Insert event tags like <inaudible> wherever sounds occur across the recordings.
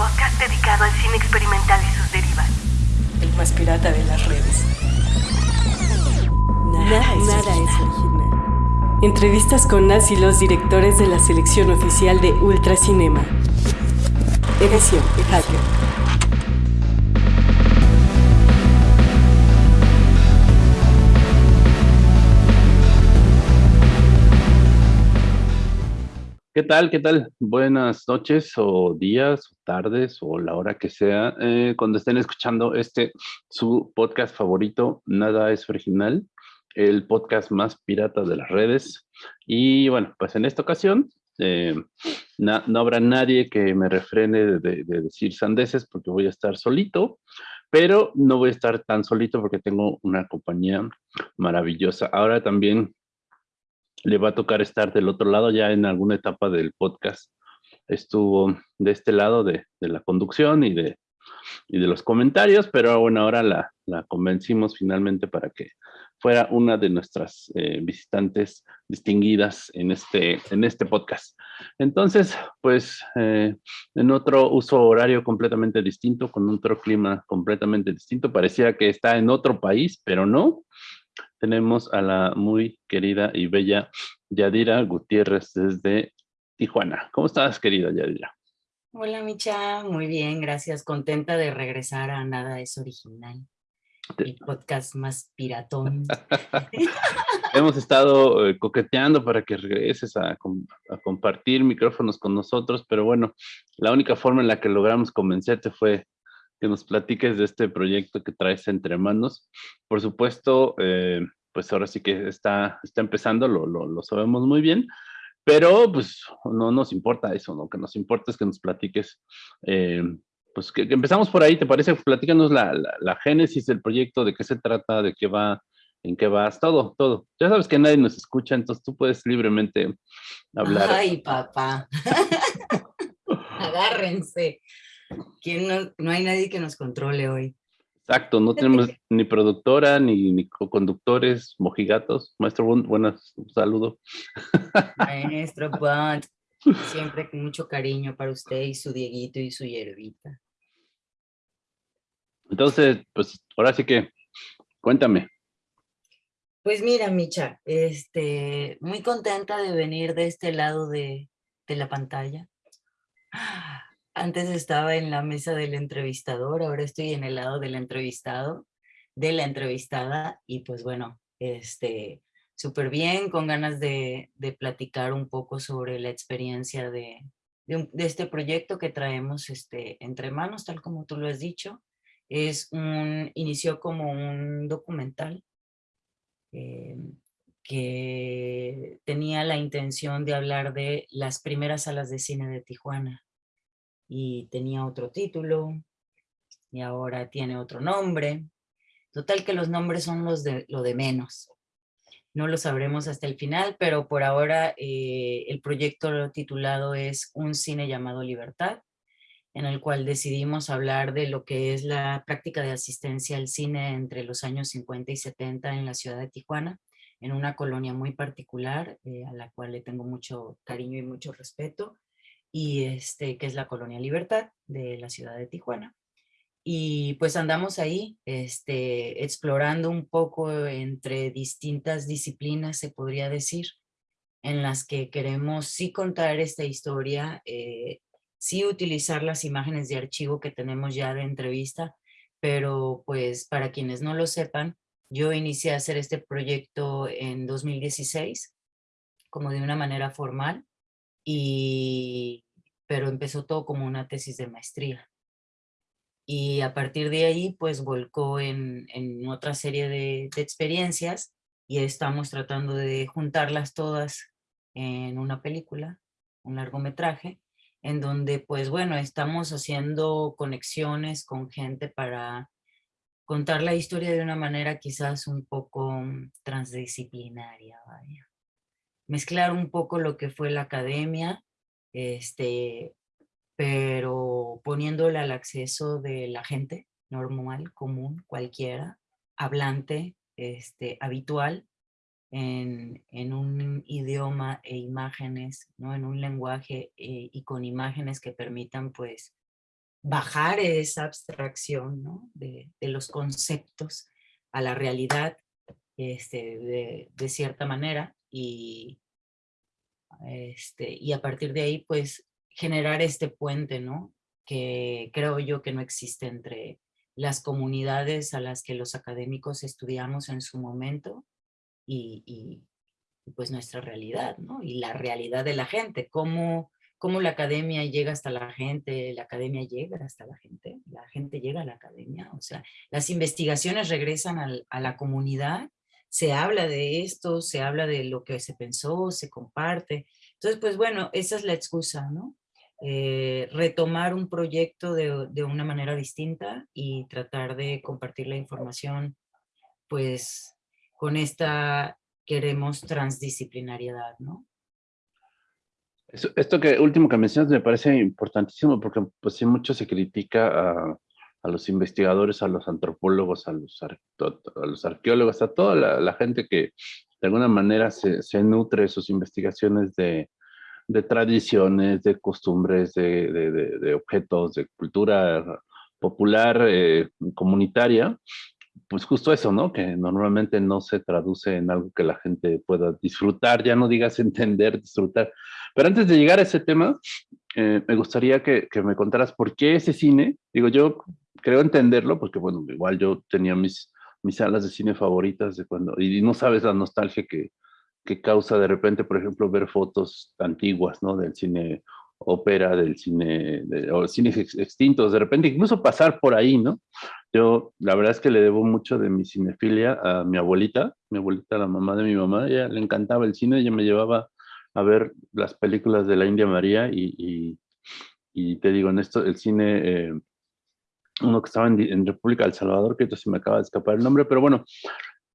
podcast dedicado al cine experimental y sus derivas. El más pirata de las redes. Nada, nada es original. Entrevistas con las y los directores de la selección oficial de Ultracinema. Edición Hacker. ¿Qué tal? ¿Qué tal? Buenas noches o días o tardes o la hora que sea eh, cuando estén escuchando este su podcast favorito, Nada es Original, el podcast más pirata de las redes. Y bueno, pues en esta ocasión eh, no habrá nadie que me refrene de, de decir sandeces porque voy a estar solito, pero no voy a estar tan solito porque tengo una compañía maravillosa. Ahora también le va a tocar estar del otro lado ya en alguna etapa del podcast. Estuvo de este lado de, la conducción y de, los comentarios, pero bueno, ahora la, convencimos finalmente para que fuera una de nuestras eh, visitantes distinguidas en este, en este podcast. Entonces, pues eh, en otro uso horario completamente distinto, con otro clima completamente distinto, parecía que está en otro país, pero no, tenemos a la muy querida y bella Yadira Gutiérrez desde Tijuana. ¿Cómo estás, querida Yadira? Hola, Micha. Muy bien, gracias. Contenta de regresar a Nada es Original. El podcast más piratón. <laughs> Hemos estado eh, coqueteando para que regreses a, a, compartir micrófonos con nosotros, pero bueno, la única forma en la que logramos convencerte fue que nos platiques de este proyecto que traes entre manos. Por supuesto, eh, pues ahora sí que está, está empezando, lo, lo, sabemos muy bien, pero pues no nos importa eso, lo que nos importa es que nos platiques, eh, pues que, empezamos por ahí, ¿te parece? Platícanos la, la, génesis del proyecto, de qué se trata, de qué va, en qué vas, todo, todo. Ya sabes que nadie nos escucha, entonces tú puedes libremente hablar. Ay, papá. <laughs> Agárrense no, hay nadie que nos controle hoy. Exacto, no tenemos ni productora, ni, ni conductores, mojigatos. Maestro Bond, buenas, saludo. Maestro <laughs> Bond, siempre con mucho cariño para usted y su Dieguito y su hierbita. Entonces, pues ahora sí que, cuéntame. Pues mira, Micha, este, muy contenta de venir de este lado de, de la pantalla. Antes estaba en la mesa del entrevistador, ahora estoy en el lado del entrevistado, de la entrevistada, y pues bueno, este, súper bien, con ganas de, platicar un poco sobre la experiencia de, este proyecto que traemos este, entre manos, tal como tú lo has dicho. Es un, inició como un documental eh, que tenía la intención de hablar de las primeras salas de cine de Tijuana y tenía otro título y ahora tiene otro nombre. Total que los nombres son los de, lo de menos. No lo sabremos hasta el final, pero por ahora eh, el proyecto titulado es Un cine llamado Libertad, en el cual decidimos hablar de lo que es la práctica de asistencia al cine entre los años 50 y 70 en la ciudad de Tijuana, en una colonia muy particular, eh, a la cual le tengo mucho cariño y mucho respeto, y este, que es la Colonia Libertad de la ciudad de Tijuana. Y pues andamos ahí este, explorando un poco entre distintas disciplinas, se podría decir, en las que queremos sí contar esta historia, eh, sí utilizar las imágenes de archivo que tenemos ya de entrevista, pero pues para quienes no lo sepan, yo inicié a hacer este proyecto en 2016, como de una manera formal, y, pero empezó todo como una tesis de maestría. Y a partir de ahí, pues volcó en, en otra serie de, de experiencias y estamos tratando de juntarlas todas en una película, un largometraje, en donde pues bueno, estamos haciendo conexiones con gente para contar la historia de una manera quizás un poco mm, transdisciplinaria, vaya mezclar un poco lo que fue la academia, este, pero poniéndole al acceso de la gente normal, común, cualquiera, hablante, este, habitual, en, en, un idioma e imágenes, ¿no? en un lenguaje eh, y con imágenes que permitan pues bajar esa abstracción ¿no? de, de, los conceptos a la realidad este, de, de, cierta manera y, este, y a partir de ahí pues generar este puente, ¿no? Que creo yo que no existe entre las comunidades a las que los académicos estudiamos en su momento y, y pues nuestra realidad, ¿no? Y la realidad de la gente, cómo, cómo la academia llega hasta la gente, la academia llega hasta la gente, la gente llega a la academia, o sea, las investigaciones regresan al, a la comunidad, se habla de esto, se habla de lo que se pensó, se comparte. Entonces, pues bueno, esa es la excusa, ¿no? Eh, retomar un proyecto de, de, una manera distinta y tratar de compartir la información, pues, con esta queremos transdisciplinariedad, ¿no? Esto que último que mencionas me parece importantísimo porque pues sí mucho se critica a, a los investigadores, a los antropólogos, a los, arqueólogos, a toda la, gente que de alguna manera se, se nutre sus investigaciones de, tradiciones, de costumbres, de, objetos, de cultura popular, eh, comunitaria, pues justo eso, ¿no? Que normalmente no se traduce en algo que la gente pueda disfrutar, ya no digas <laughs> entender, disfrutar. Pero antes de llegar a ese tema, eh, me gustaría que, me contaras por qué ese cine, digo, yo creo entenderlo, porque bueno, igual yo tenía mis, mis salas de cine favoritas de cuando, y no sabes la nostalgia que, que causa de repente, por ejemplo, ver fotos antiguas, ¿no? Del cine ópera, del cine, de, o cines extintos, de repente incluso pasar por ahí, ¿no? Yo, la verdad es que le debo mucho de mi cinefilia a mi abuelita, mi abuelita, la mamá de mi mamá, ella le encantaba el cine, ella me llevaba a ver las películas de la India María y, y, y te digo, en esto, el cine, eh, uno que estaba en, República del Salvador, que entonces me acaba de escapar el nombre, pero bueno,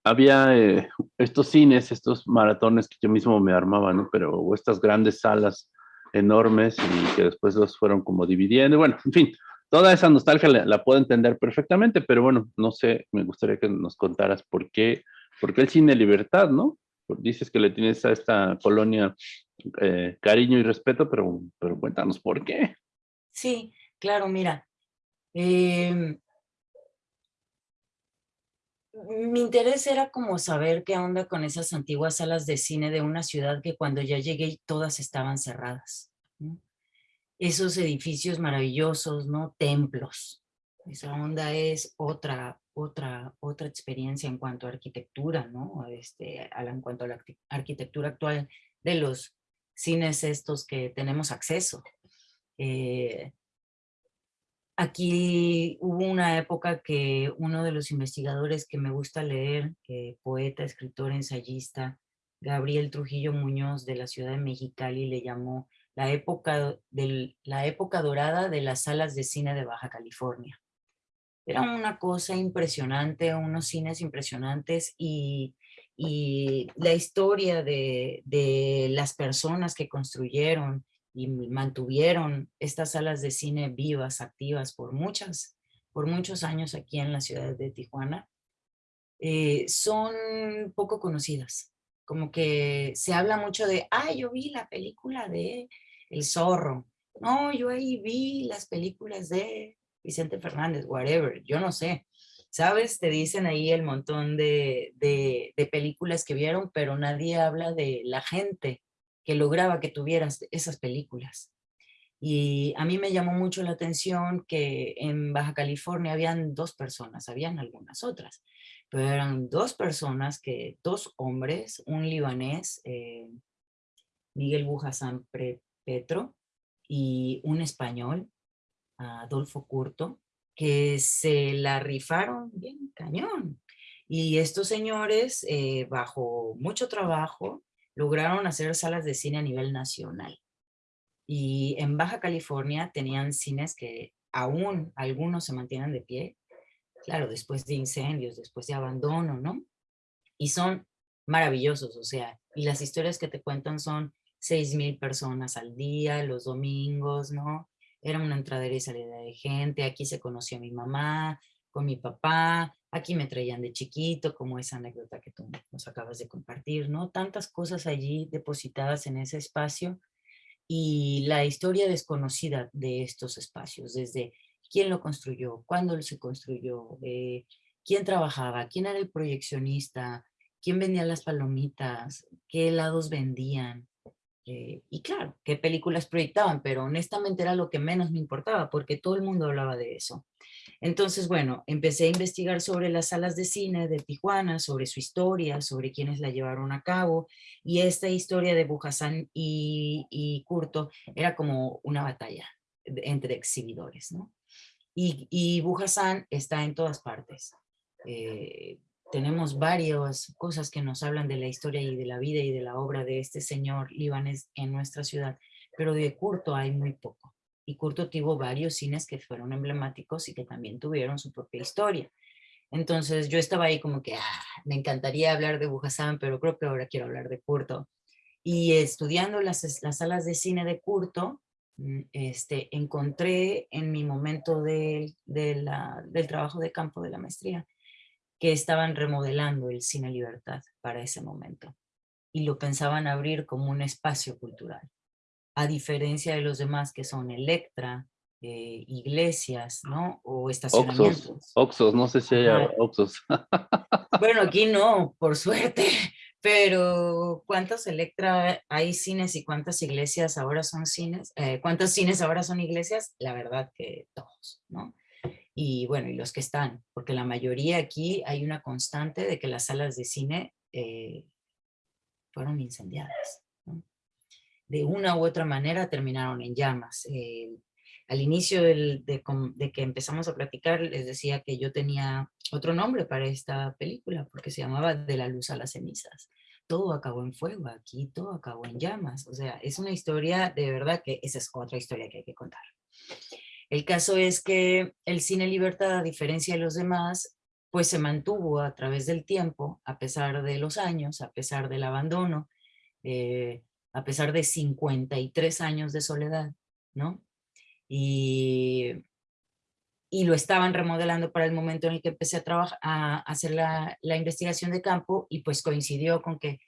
había eh, estos cines, estos maratones que yo mismo me armaba, ¿no? Pero estas grandes salas enormes y que después los fueron como dividiendo. Bueno, en fin, toda esa nostalgia la, la, puedo entender perfectamente, pero bueno, no sé, me gustaría que nos contaras por qué, por qué el cine Libertad, ¿no? Dices que le tienes a esta colonia eh, cariño y respeto, pero, pero cuéntanos por qué. Sí, claro, mira. Eh, mi interés era como saber qué onda con esas antiguas salas de cine de una ciudad que cuando ya llegué todas estaban cerradas. Esos edificios maravillosos, ¿no? Templos. Esa onda es otra, otra, otra experiencia en cuanto a arquitectura, ¿no? Este, en cuanto a la arquitectura actual de los cines estos que tenemos acceso. Eh, Aquí hubo una época que uno de los investigadores que me gusta leer, eh, poeta, escritor, ensayista, Gabriel Trujillo Muñoz de la ciudad de Mexicali le llamó la época, del, la época dorada de las salas de cine de Baja California. Era una cosa impresionante, unos cines impresionantes y, y la historia de, de las personas que construyeron y mantuvieron estas salas de cine vivas, activas por muchas, por muchos años aquí en la ciudad de Tijuana, eh, son poco conocidas. Como que se habla mucho de, ah, yo vi la película de El Zorro. No, yo ahí vi las películas de Vicente Fernández, whatever, yo no sé. ¿Sabes? Te dicen ahí el montón de, de, de películas que vieron, pero nadie habla de la gente que lograba que tuvieras esas películas. Y a mí me llamó mucho la atención que en Baja California habían dos personas, habían algunas otras, pero eran dos personas, que dos hombres, un libanés, eh, Miguel Bujasán Petro, y un español, Adolfo Curto, que se la rifaron bien cañón. Y estos señores, eh, bajo mucho trabajo, lograron hacer salas de cine a nivel nacional. Y en Baja California tenían cines que aún algunos se mantienen de pie, claro, después de incendios, después de abandono, ¿no? Y son maravillosos, o sea, y las historias que te cuentan son seis mil personas al día, los domingos, ¿no? Era una entradera y salida de gente, aquí se conoció a mi mamá, con mi papá, aquí me traían de chiquito, como esa anécdota que tú nos acabas de compartir, ¿no? Tantas cosas allí depositadas en ese espacio y la historia desconocida de estos espacios, desde quién lo construyó, cuándo se construyó, eh, quién trabajaba, quién era el proyeccionista, quién vendía las palomitas, qué helados vendían, eh, y claro, qué películas proyectaban, pero honestamente era lo que menos me importaba porque todo el mundo hablaba de eso. Entonces, bueno, empecé a investigar sobre las salas de cine de Tijuana, sobre su historia, sobre quienes la llevaron a cabo, y esta historia de Bujasán y, y Curto era como una batalla entre exhibidores, ¿no? Y, y Bujasán está en todas partes. Eh, tenemos varias cosas que nos hablan de la historia y de la vida y de la obra de este señor libanés en nuestra ciudad, pero de Curto hay muy poco. Y Curto tuvo varios cines que fueron emblemáticos y que también tuvieron su propia historia. Entonces yo estaba ahí como que, ah, me encantaría hablar de Bujasán, pero creo que ahora quiero hablar de Curto. Y estudiando las, las salas de cine de Curto, mm, este, encontré en mi momento de, de la, del trabajo de campo de la maestría, que estaban remodelando el Cine Libertad para ese momento y lo pensaban abrir como un espacio cultural. A diferencia de los demás que son Electra, eh, iglesias, ¿no? O estacionamientos. Oxos, no sé si hay Oxos. <laughs> Bueno, aquí no, por suerte, pero ¿cuántos Electra hay cines y cuántas iglesias ahora son cines? Eh, ¿Cuántos cines ahora son iglesias? La verdad que todos, ¿no? Y bueno, y los que están, porque la mayoría aquí hay una constante de que las salas de cine eh, fueron incendiadas. De una u otra manera terminaron en llamas. Eh, al inicio de, de, que empezamos a platicar les decía que yo tenía otro nombre para esta película, porque se llamaba De la luz a las cenizas. Todo acabó en fuego, aquí todo acabó en llamas. O sea, es una historia de verdad que esa es otra historia que hay que contar. El caso es que el cine libertad, a diferencia de los demás, pues se mantuvo a través del tiempo, a pesar de los años, a pesar del abandono, eh, a pesar de 53 años de soledad, ¿no? Y, y lo estaban remodelando para el momento en el que empecé a, trabajar, a hacer la, la investigación de campo y pues coincidió con que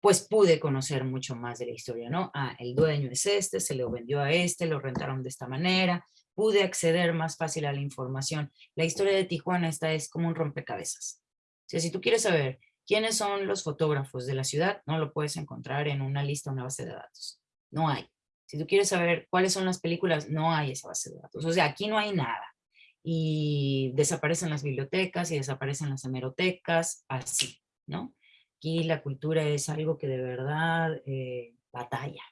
pues pude conocer mucho más de la historia, ¿no? Ah, el dueño es este, se lo vendió a este, lo rentaron de esta manera, pude acceder más fácil a la información. La historia de Tijuana esta es como un rompecabezas. O sea, si tú quieres saber quiénes son los fotógrafos de la ciudad, no lo puedes encontrar en una lista, una base de datos. No hay. Si tú quieres saber cuáles son las películas, no hay esa base de datos. O sea, aquí no hay nada. Y desaparecen las bibliotecas y desaparecen las hemerotecas, así, ¿no? Aquí la cultura es algo que de verdad eh, batalla.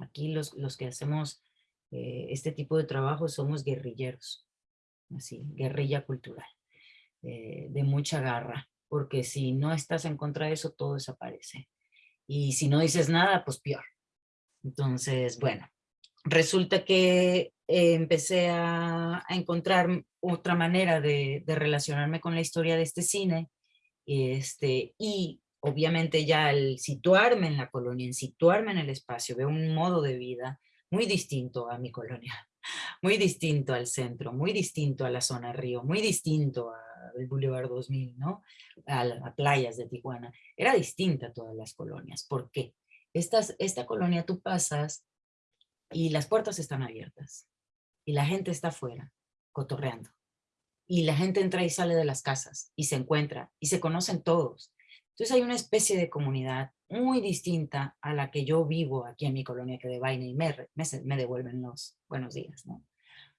Aquí los, los que hacemos eh, este tipo de trabajo somos guerrilleros, así, guerrilla cultural, eh, de mucha garra, porque si no estás en contra de eso, todo desaparece. Y si no dices nada, pues peor. Entonces, bueno, resulta que eh, empecé a, encontrar otra manera de, relacionarme con la historia de este cine, este, y obviamente ya al situarme en la colonia, en situarme en el espacio, veo un modo de vida, muy distinto a mi colonia, <laughs> muy distinto al centro, muy distinto a la zona río, muy distinto al Boulevard 2000, ¿no? A, las playas de Tijuana. Era distinta a todas las colonias. ¿Por qué? Estas, esta colonia tú pasas y las puertas están abiertas y la gente está afuera, cotorreando. Y la gente entra y sale de las casas y se encuentra y se conocen todos. Entonces hay una especie de comunidad muy distinta a la que yo vivo aquí en mi colonia que de vaina y me, me, devuelven los buenos días, ¿no?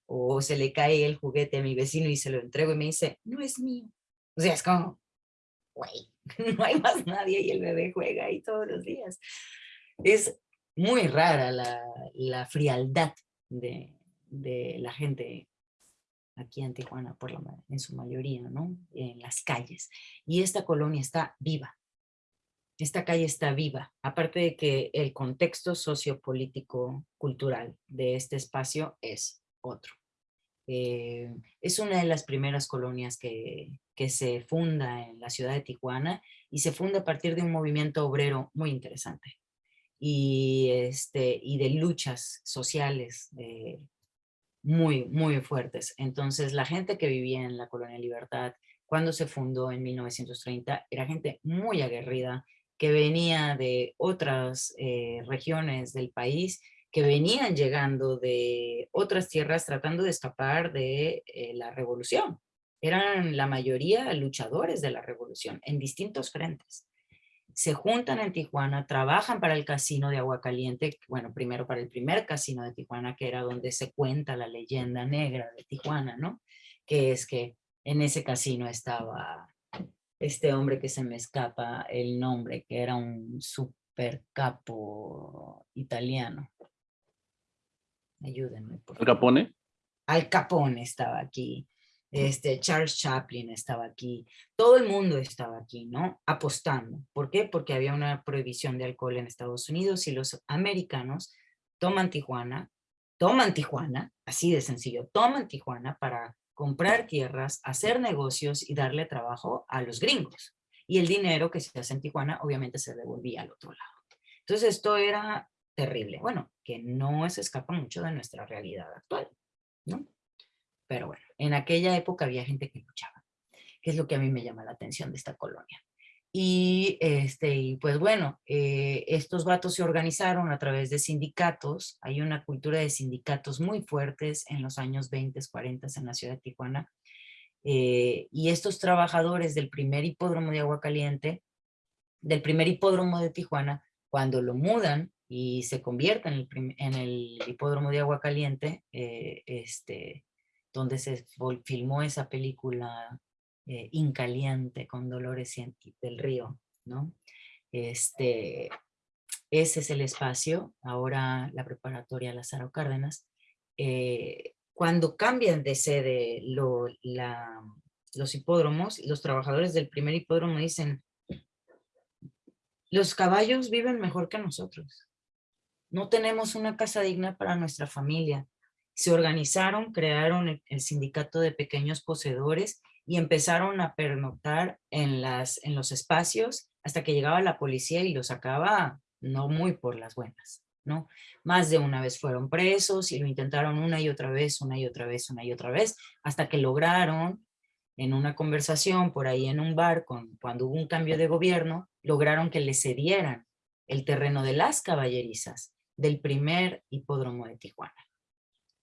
O se le cae el juguete a mi vecino y se lo entrego y me dice, no es mío. O sea, es como, güey, <laughs> no hay más nadie y el bebé juega ahí todos los días. Es muy rara la, la frialdad de, de, la gente aquí en Tijuana, por la, en su mayoría, ¿no? En las calles. Y esta colonia está viva, esta calle está viva, aparte de que el contexto sociopolítico cultural de este espacio es otro. Eh, es una de las primeras colonias que, se funda en la ciudad de Tijuana y se funda a partir de un movimiento obrero muy interesante y, este, y de luchas sociales eh, muy, muy fuertes. Entonces la gente que vivía en la colonia Libertad cuando se fundó en 1930 era gente muy aguerrida, que venía de otras eh, regiones del país que venían llegando de otras tierras tratando de escapar de eh, la revolución. Eran la mayoría luchadores de la revolución en distintos frentes. Se juntan en Tijuana, trabajan para el casino de Aguacaliente, bueno, primero para el primer casino de Tijuana, que era donde se cuenta la leyenda negra de Tijuana, ¿no? Que es que en ese casino estaba este hombre que se me escapa el nombre, que era un super capo italiano. Ayúdenme. Por ¿Al Capone? Al Capone estaba aquí. Este, Charles Chaplin estaba aquí. Todo el mundo estaba aquí, ¿no? Apostando. ¿Por qué? Porque había una prohibición de alcohol en Estados Unidos y los americanos toman Tijuana, toman Tijuana, así de sencillo, toman Tijuana para comprar tierras, hacer negocios y darle trabajo a los gringos. Y el dinero que se hace en Tijuana obviamente se devolvía al otro lado. Entonces esto era terrible. Bueno, que no se escapa mucho de nuestra realidad actual, ¿no? Pero bueno, en aquella época había gente que luchaba, que es lo que a mí me llama la atención de esta colonia. Y, este, y pues bueno, eh, estos vatos se organizaron a través de sindicatos. Hay una cultura de sindicatos muy fuertes en los años 20, 40 en la ciudad de Tijuana. Eh, y estos trabajadores del primer hipódromo de Agua Caliente, del primer hipódromo de Tijuana, cuando lo mudan y se convierte en el, en el hipódromo de agua caliente, eh, este, donde se filmó esa película eh, Incaliente con Dolores del Río, ¿no? Este, ese es el espacio, ahora la preparatoria Lázaro Cárdenas. Eh, cuando cambian de sede los hipódromos, los trabajadores del primer hipódromo dicen, los caballos viven mejor que nosotros no tenemos una casa digna para nuestra familia. Se organizaron, crearon el, sindicato de pequeños poseedores y empezaron a pernoctar en, las, en los espacios hasta que llegaba la policía y los sacaba no muy por las buenas. ¿no? Más de una vez fueron presos y lo intentaron una y otra vez, una y otra vez, una y otra vez, hasta que lograron en una conversación por ahí en un bar, con, cuando hubo un cambio de gobierno, lograron que le cedieran el terreno de las caballerizas del primer hipódromo de Tijuana,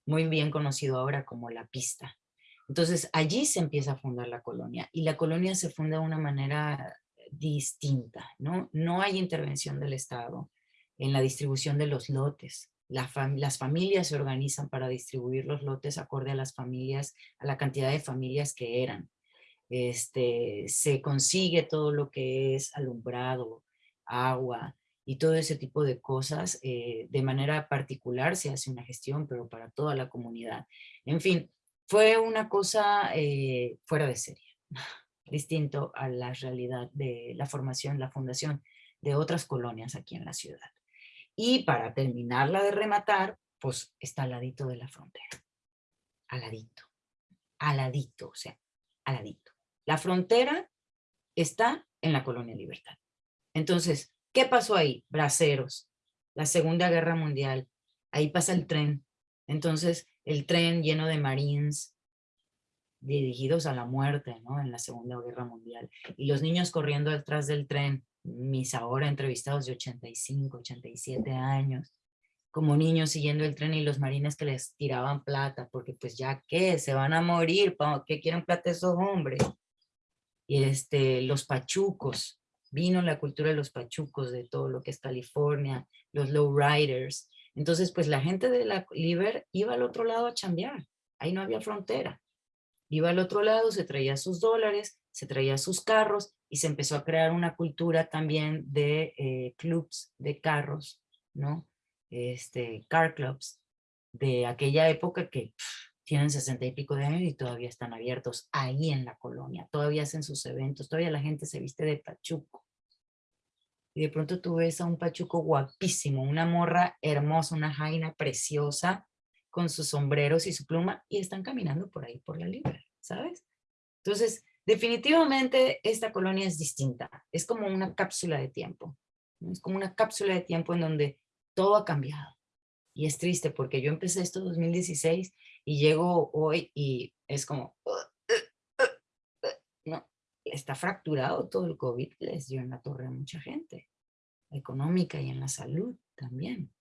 muy bien conocido ahora como La Pista. Entonces allí se empieza a fundar la colonia y la colonia se funda de una manera distinta, ¿no? No hay intervención del Estado en la distribución de los lotes. las familias se organizan para distribuir los lotes acorde a las familias, a la cantidad de familias que eran. Este, se consigue todo lo que es alumbrado, agua, y todo ese tipo de cosas. Eh, de manera particular se hace una gestión, pero para toda la comunidad. En fin, fue una cosa eh, fuera de serie, <laughs> distinto a la realidad de la formación, la fundación de otras colonias aquí en la ciudad. Y para terminarla de rematar, pues está al ladito de la frontera. Aladito. Aladito, o sea, aladito. La frontera está en la colonia Libertad. Entonces, ¿Qué pasó ahí? Braceros, la Segunda Guerra Mundial, ahí pasa el tren. Entonces, el tren lleno de marines dirigidos a la muerte, ¿no? En la Segunda Guerra Mundial. Y los niños corriendo detrás del tren, mis ahora entrevistados de 85, 87 años, como niños siguiendo el tren y los marines que les tiraban plata, porque pues ya qué, se van a morir, ¿qué quieren plata esos hombres? Y este, los pachucos, vino la cultura de los pachucos, de todo lo que es California, los lowriders. Entonces, pues la gente de la Liber iba al otro lado a chambear. Ahí no había frontera. Iba al otro lado, se traía sus dólares, se traía sus carros y se empezó a crear una cultura también de eh, clubs de carros, ¿no? Este, car clubs de aquella época que tienen sesenta y pico de años y todavía están abiertos ahí en la colonia, todavía hacen sus eventos, todavía la gente se viste de pachuco. Y de pronto tú ves a un pachuco guapísimo, una morra hermosa, una jaina preciosa, con sus sombreros y su pluma, y están caminando por ahí, por la libre, ¿sabes? Entonces, definitivamente esta colonia es distinta, es como una cápsula de tiempo, es como una cápsula de tiempo en donde todo ha cambiado. Y es triste porque yo empecé esto en 2016 y llego hoy y es como, no, está fracturado todo el COVID, les dio en la torre a mucha gente, económica y en la salud también.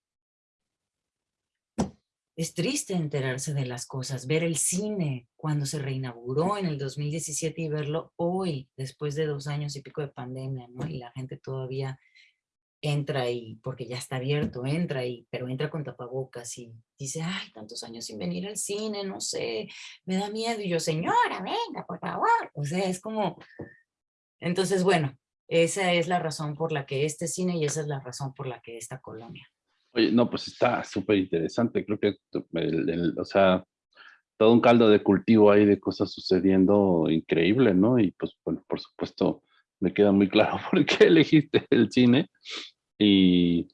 es triste enterarse de las cosas, ver el cine cuando se reinauguró en el 2017 y verlo hoy, después de dos años y pico de pandemia, ¿no? Y la gente todavía entra ahí, porque ya está abierto, entra ahí, pero entra con tapabocas y dice, ay, tantos años sin venir al cine, no sé, me da miedo. Y yo, señora, venga, por favor. O sea, es como... Entonces, bueno, esa es la razón por la que este cine y esa es la razón por la que esta colonia. Oye, no, pues está súper interesante. Creo que, o sea, todo un caldo de cultivo ahí de cosas sucediendo increíble, ¿no? Y pues, bueno, por supuesto, me queda muy claro <laughs> por qué elegiste el cine. Y,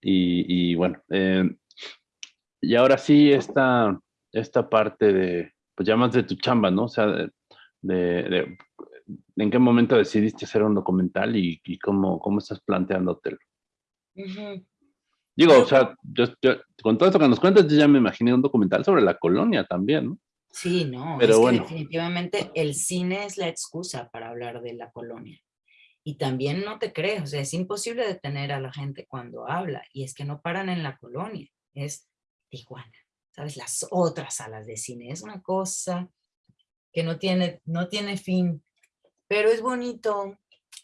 y, bueno, eh, y ahora sí, esta, esta parte de, pues ya más de tu chamba, ¿no? O sea, de, de, ¿en qué momento decidiste hacer un documental y, y cómo, cómo estás planteándotelo? Digo, o sea, yo, con todo esto que nos cuentas, yo ya me imaginé un documental sobre la colonia también, ¿no? Sí, no, Pero es bueno. que definitivamente el cine es la excusa para hablar de la colonia. Y también no te crees, o sea, es imposible detener a la gente cuando habla. Y es que no paran en la colonia, es Tijuana, ¿sabes? Las otras salas de cine. Es una cosa que no tiene, no tiene fin, pero es bonito.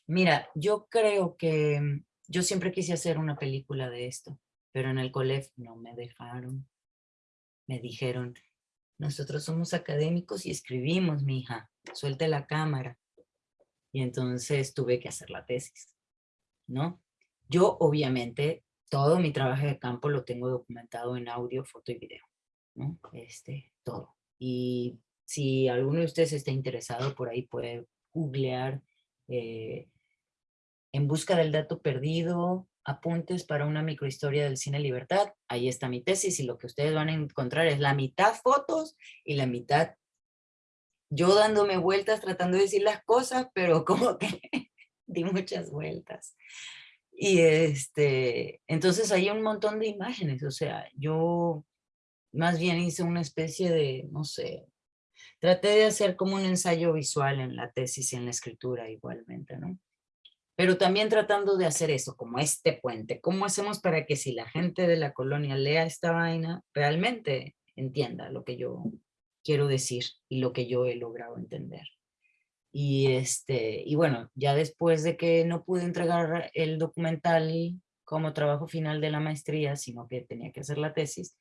Mira, yo creo que mm, yo siempre quise hacer una película de esto, pero en el colegio no me dejaron. Me dijeron, nosotros somos académicos y escribimos, mi hija, suelte la cámara. Y entonces tuve que hacer la tesis, ¿no? Yo, obviamente, todo mi trabajo de campo lo tengo documentado en audio, foto y video, ¿no? Este, todo. Y si alguno de ustedes está interesado, por ahí puede googlear eh, En busca del dato perdido, apuntes para una microhistoria del cine libertad. Ahí está mi tesis y lo que ustedes van a encontrar es la mitad fotos y la mitad yo dándome vueltas tratando de decir las cosas, pero como que <laughs> di muchas vueltas. Y este, entonces hay un montón de imágenes, o sea, yo más bien hice una especie de, no sé, traté de hacer como un ensayo visual en la tesis y en la escritura igualmente, ¿no? Pero también tratando de hacer eso, como este puente. ¿Cómo hacemos para que si la gente de la colonia lea esta vaina, realmente entienda lo que yo quiero decir y lo que yo he logrado entender? Y, este, y bueno, ya después de que no pude entregar el documental como trabajo final de la maestría, sino que tenía que hacer la tesis,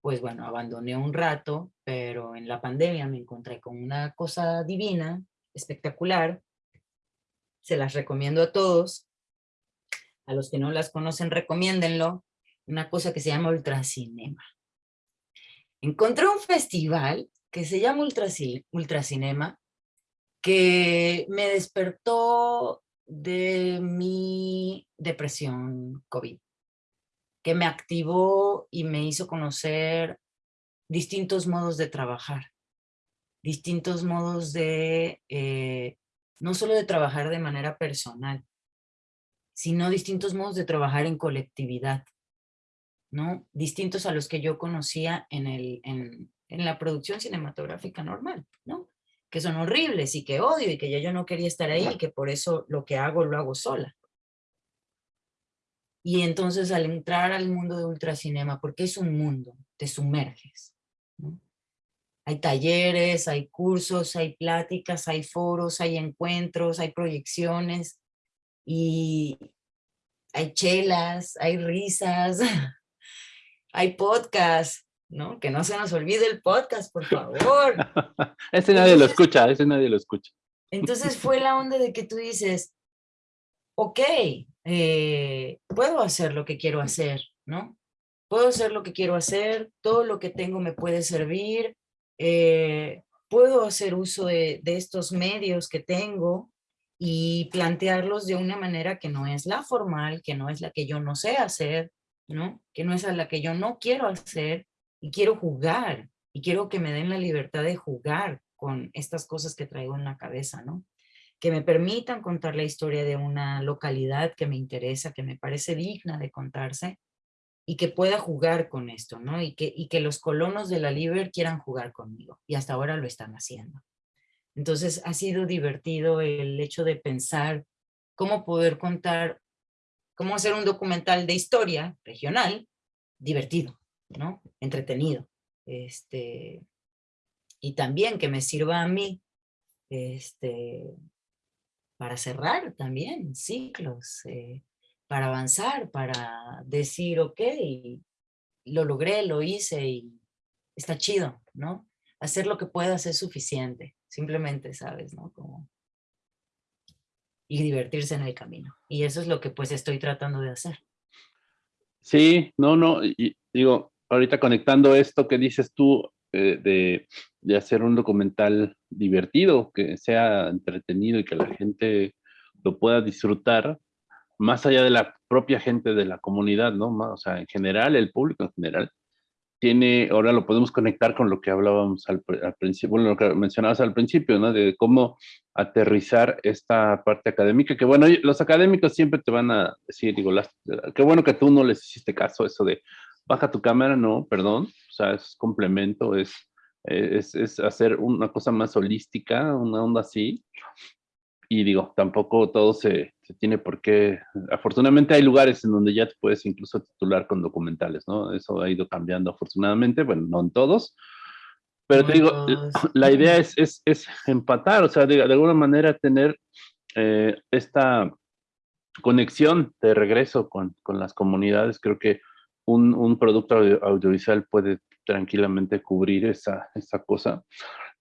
pues bueno, abandoné un rato, pero en la pandemia me encontré con una cosa divina, espectacular, se las recomiendo a todos. A los que no las conocen, recomiéndenlo. Una cosa que se llama Ultracinema. Encontré un festival que se llama Ultracinema, que me despertó de mi depresión COVID, que me activó y me hizo conocer distintos modos de trabajar, distintos modos de eh, no solo de trabajar de manera personal, sino distintos modos de trabajar en colectividad, ¿no? Distintos a los que yo conocía en, el, en, en la producción cinematográfica normal, ¿no? Que son horribles y que odio y que ya yo no quería estar ahí y que por eso lo que hago lo hago sola. Y entonces al entrar al mundo de ultracinema, porque es un mundo, te sumerges. Hay talleres, hay cursos, hay pláticas, hay foros, hay encuentros, hay proyecciones y hay chelas, hay risas, <laughs> hay podcast, ¿no? Que no se nos olvide el podcast, por favor. <laughs> ese nadie lo escucha, ese nadie lo escucha. Entonces <laughs> fue la onda de que tú dices, ok, eh, puedo hacer lo que quiero hacer, ¿no? Puedo hacer lo que quiero hacer, todo lo que tengo me puede servir, eh, puedo hacer uso de, estos medios que tengo y plantearlos de una manera que no es la formal, que no es la que yo no sé hacer, ¿no? que no es la que yo no quiero hacer y quiero jugar y quiero que me den la libertad de jugar con estas cosas que traigo en la cabeza, ¿no? que me permitan contar la historia de una localidad que me interesa, que me parece digna de contarse y que pueda jugar con esto, ¿no? Y que, y que los colonos de la Liber quieran jugar conmigo. Y hasta ahora lo están haciendo. Entonces ha sido divertido el hecho de pensar cómo poder contar, cómo hacer un documental de historia regional divertido, ¿no? Entretenido. Este, y también que me sirva a mí este, para cerrar también ciclos, eh, para avanzar, para decir, ok, lo logré, lo hice y está chido, ¿no? Hacer lo que puedas es suficiente, simplemente, ¿sabes? ¿no? Como... Y divertirse en el camino. Y eso es lo que pues estoy tratando de hacer. Sí, no, no, y, digo, ahorita conectando esto que dices tú eh, de, de, hacer un documental divertido, que sea entretenido y que la gente lo pueda disfrutar, más allá de la propia gente de la comunidad, ¿no? O sea, en general, el público en general, tiene, ahora lo podemos conectar con lo que hablábamos al, principio, bueno, lo que mencionabas al principio, ¿no? De cómo aterrizar esta parte académica, que bueno, los académicos siempre te van a decir, digo, las, qué bueno que tú no les hiciste caso, eso de baja tu cámara, no, perdón, o sea, es complemento, es, es, es hacer una cosa más holística, una onda así, y digo, tampoco todo se, se, tiene por qué, afortunadamente hay lugares en donde ya te puedes incluso titular con documentales, ¿no? Eso ha ido cambiando afortunadamente, bueno, no en todos, pero te digo, <clears throat> la idea es, es, es, empatar, o sea, de, de alguna manera tener eh, esta conexión de regreso con, con, las comunidades, creo que un, un producto audiovisual puede tranquilamente cubrir esa, esa cosa.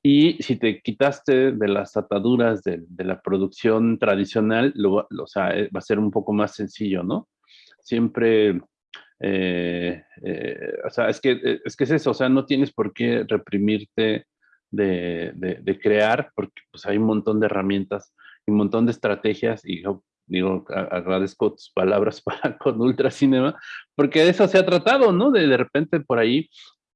Y si te quitaste de las ataduras de, de la producción tradicional, lo, lo, o sea, eh, va a ser un poco más sencillo, ¿no? Siempre, eh, eh, o sea, es que, eh, es que es eso, o sea, no tienes por qué reprimirte de, de, de crear, porque pues hay un montón de herramientas y un montón de estrategias, y yo digo, agradezco tus palabras <laughs> para con Ultracinema, porque de eso se ha tratado, ¿no? De de repente por ahí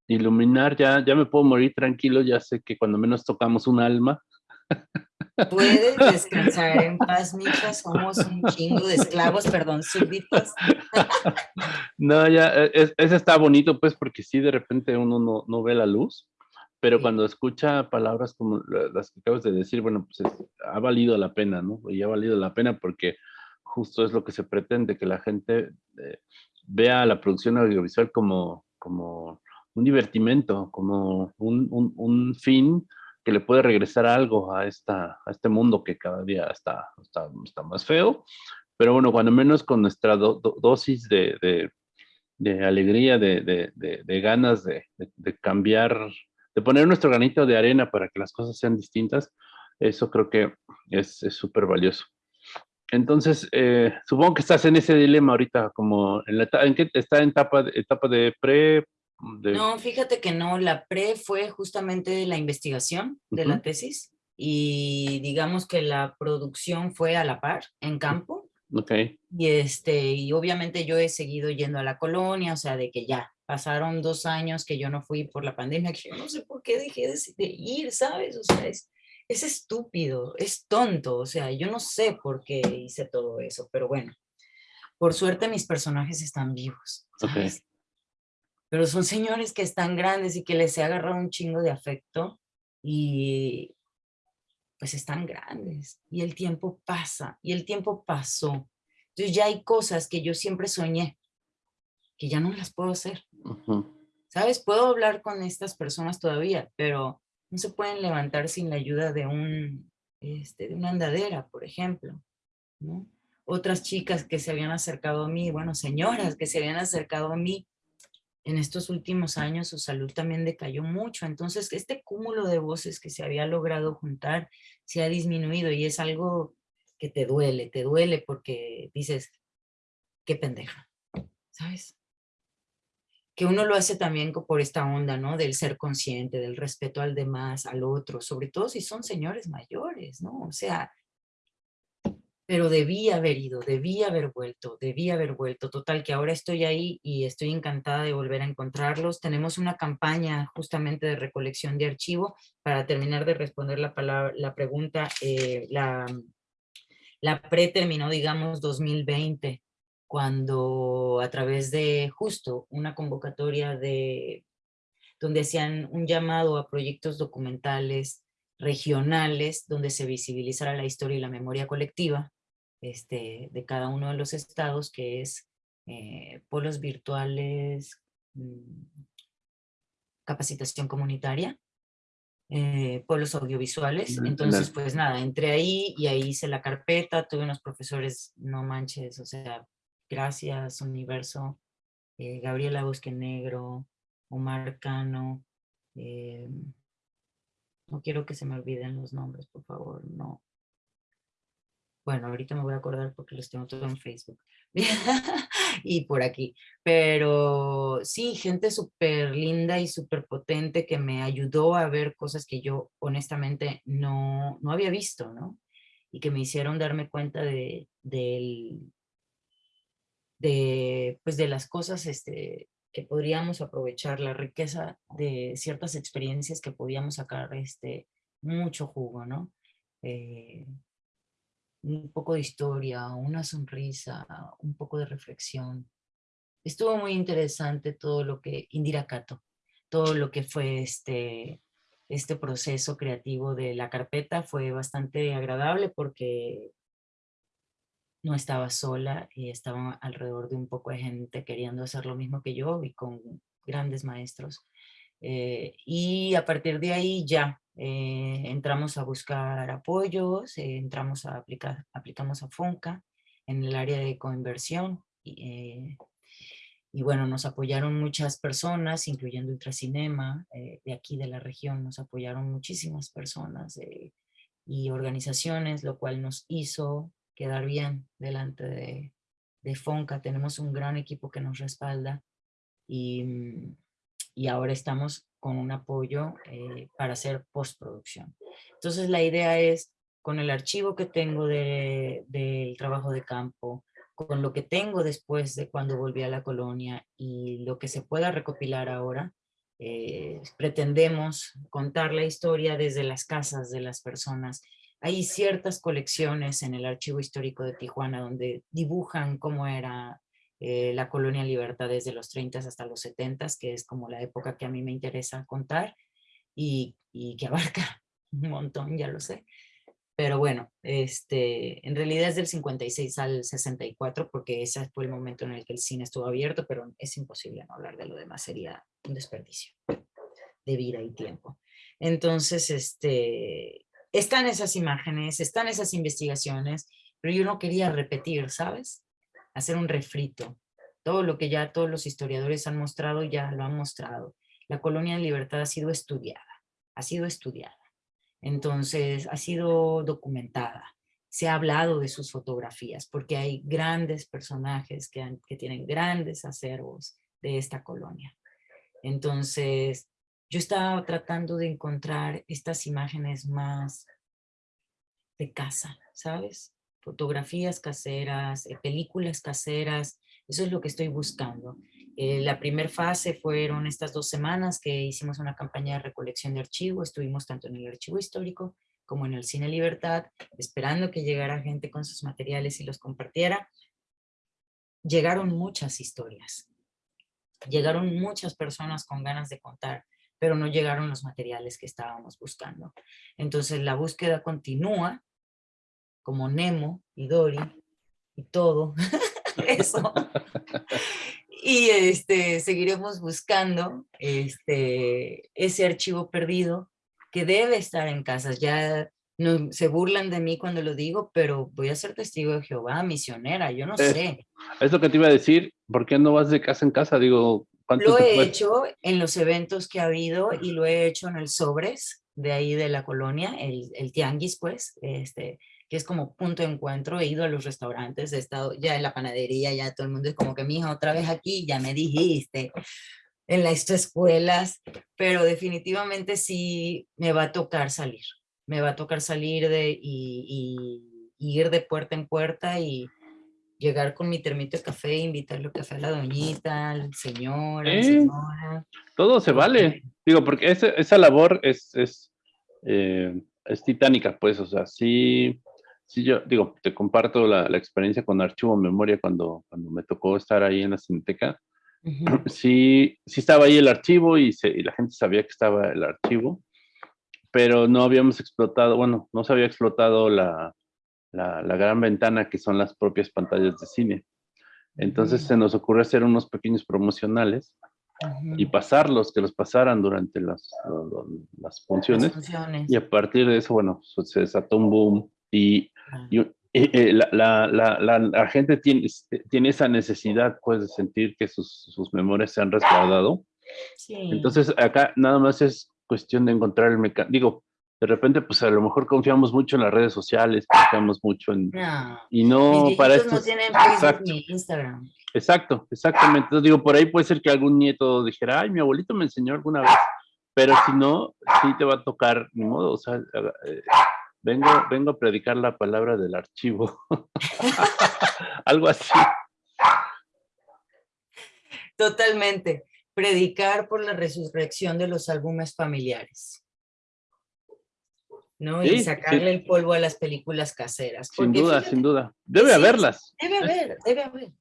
iluminar, ya, ya me puedo morir tranquilo, ya sé que cuando menos tocamos un alma. Puedes <laughs> descansar en paz, Micha, somos un chingo de esclavos, perdón, súbditos. No, ya, e, es, ese está bonito, pues, porque sí, de repente uno no, no ve la luz, pero sí. cuando escucha palabras como las que acabas de decir, bueno, pues es, ha valido la pena, ¿no? Y ha valido la pena porque justo es lo que se pretende, que la gente eh, vea la producción audiovisual como, como un divertimento, como un, un, un, fin que le puede regresar algo a, esta, a este mundo que cada día está, está, está más feo. Pero bueno, cuando menos con nuestra do, do, dosis de, de, de alegría, de, de ganas de, cambiar, de poner nuestro granito de arena para que las cosas sean distintas, eso creo que es súper valioso. Entonces, eh, supongo que estás en ese dilema ahorita, como en, la, en está en etapa, etapa de pre, de... No, fíjate que no, la pre fue justamente la investigación de uh -huh. la tesis y digamos que la producción fue a la par, en campo. Okay. Y, este, y obviamente yo he seguido yendo a la colonia, o sea, de que ya pasaron dos años que yo no fui por la pandemia, que yo no sé por qué dejé de, de ir, ¿sabes? O sea, es, es estúpido, es tonto, o sea, yo no sé por qué hice todo eso, pero bueno, por suerte mis personajes están vivos, ¿sabes? Okay pero son señores que están grandes y que les he agarrado un chingo de afecto y pues están grandes y el tiempo pasa y el tiempo pasó. Entonces ya hay cosas que yo siempre soñé que ya no las puedo hacer. Uh -huh. ¿Sabes? Puedo hablar con estas personas todavía, pero no se pueden levantar sin la ayuda de, un, este, de una andadera, por ejemplo. ¿no? Otras chicas que se habían acercado a mí, bueno, señoras que se habían acercado a mí en estos últimos años su salud también decayó mucho. Entonces, este cúmulo de voces que se había logrado juntar se ha disminuido y es algo que te duele, te duele porque dices, qué pendeja, ¿sabes? Que uno lo hace también por esta onda, ¿no? Del ser consciente, del respeto al demás, al otro, sobre todo si son señores mayores, ¿no? O sea, pero debí haber ido, debí haber vuelto, debí haber vuelto. Total, que ahora estoy ahí y estoy encantada de volver a encontrarlos. Tenemos una campaña justamente de recolección de archivo para terminar de responder la, palabra, la pregunta. Eh, la, la pre terminó, digamos, 2020, cuando a través de justo una convocatoria de donde hacían un llamado a proyectos documentales regionales donde se visibilizara la historia y la memoria colectiva, este, de cada uno de los estados, que es eh, polos virtuales mm, capacitación comunitaria, eh, pueblos audiovisuales. Entonces, pues nada, entré ahí y ahí hice la carpeta, tuve unos profesores, no manches, o sea, gracias, Universo, eh, Gabriela Bosque Negro, Omar Cano, eh, no quiero que se me olviden los nombres, por favor, no. Bueno, ahorita me voy a acordar porque los tengo todo en Facebook <laughs> y por aquí. Pero sí, gente súper linda y súper potente que me ayudó a ver cosas que yo honestamente no, no había visto, ¿no? Y que me hicieron darme cuenta de, de, de, pues de las cosas este, que podríamos aprovechar, la riqueza de ciertas experiencias que podíamos sacar este, mucho jugo, ¿no? Eh, un poco de historia, una sonrisa, un poco de reflexión. Estuvo muy interesante todo lo que, Indira Cato, todo lo que fue este, este proceso creativo de la carpeta fue bastante agradable porque no estaba sola y estaba alrededor de un poco de gente queriendo hacer lo mismo que yo y con grandes maestros. Eh, y a partir de ahí ya eh, entramos a buscar apoyos, eh, entramos a aplicar, aplicamos a FONCA en el área de coinversión y, y bueno, nos apoyaron muchas personas, incluyendo Ultracinema, de aquí de la región, nos apoyaron muchísimas personas y organizaciones, lo cual nos hizo quedar bien delante de, de Fonca. Tenemos un gran equipo que nos respalda y, mm, y ahora estamos con un apoyo eh, para hacer postproducción. Entonces la idea es, con el archivo que tengo del de, trabajo de campo, con lo que tengo después de cuando volví a la colonia y lo que se pueda recopilar ahora, eh, pretendemos contar la historia desde las casas de las personas hay ciertas colecciones en el Archivo Histórico de Tijuana donde dibujan cómo era eh, la colonia Libertad desde los 30 hasta los 70, que es como la época que a mí me interesa contar y, y que <laughs> abarca un montón, ya lo sé. Pero bueno, este, en realidad es del 56 al 64 porque ese fue el momento en el que el cine estuvo abierto, pero es imposible no hablar de lo demás, sería un desperdicio de vida y tiempo. Entonces, este, están esas imágenes, están esas investigaciones, pero yo no quería repetir, ¿sabes? Hacer un refrito. Todo lo que ya todos los historiadores han mostrado, ya lo han mostrado. La colonia de libertad ha sido estudiada, ha sido estudiada. Entonces, ha sido documentada. Se ha hablado de sus fotografías, porque hay grandes personajes que, tienen grandes acervos de esta colonia. Entonces, yo estaba tratando de encontrar estas imágenes más de casa, ¿sabes? Fotografías caseras, eh, películas caseras, eso es lo que estoy buscando. Eh, la primera fase fueron estas dos semanas que hicimos una campaña de recolección de archivo, estuvimos tanto en el archivo histórico como en el Cine Libertad, esperando que llegara gente con sus materiales y los compartiera. Llegaron muchas historias, llegaron muchas personas con ganas de contar pero no llegaron los materiales que estábamos buscando. Entonces la búsqueda continúa, como Nemo y Dory y todo <laughs> eso. y este, seguiremos buscando este, ese archivo perdido que debe estar en casas. Ya no, se burlan de mí cuando lo digo, pero voy a ser testigo de Jehová, misionera, yo no sé. Es lo que te iba a decir, ¿por qué no vas de casa en casa? Digo, lo he hecho en los eventos que ha habido y lo he hecho en el Sobres, de ahí de la colonia, el, el tianguis pues, este, que es como punto de encuentro, he ido a los restaurantes, he estado ya en la panadería, ya todo el mundo es como que mi hija otra vez aquí, ya me dijiste, en las escuelas, pero definitivamente sí me va a tocar salir, me va a tocar salir de, y, y ir de puerta en puerta y, llegar con mi termito de café, invitarle café a la doñita, al señor, la señora. Todo se vale. Digo, porque esa labor es, es, eh, es, titánica, pues, o sea, sí, sí yo, digo, te comparto la, la, experiencia con Archivo Memoria cuando, cuando me tocó estar ahí en la Cineteca. <clears throat> Sí, sí estaba ahí el archivo y, se, y la gente sabía que estaba el archivo, pero no habíamos explotado, bueno, no se había explotado la, la, gran ventana que son las propias pantallas de cine. Entonces se nos ocurre hacer unos pequeños promocionales y pasarlos, que los pasaran durante las, las funciones. Y a partir de eso, bueno, se desató un boom y, la, la, la, gente tiene, este, tiene esa necesidad pues de sentir que sus, sus memorias se han resguardado. Entonces acá nada más es cuestión de encontrar el mecanismo. Digo, de repente pues a lo mejor confiamos mucho en las redes sociales, confiamos mucho en... y no para esto... no tienen Facebook ni Instagram. Exacto, exactamente. Entonces digo, por ahí puede ser que algún nieto dijera, ay, mi abuelito me enseñó alguna vez, pero si no, sí te va a tocar, ni modo, o sea, eh, vengo, vengo a predicar la palabra del archivo. <laughs> Algo así. Totalmente. Predicar por la resurrección de los álbumes familiares. ¿no? y sacarle el polvo a las películas caseras. Sin duda, sin duda. Debe haberlas. Debe haber, debe haber.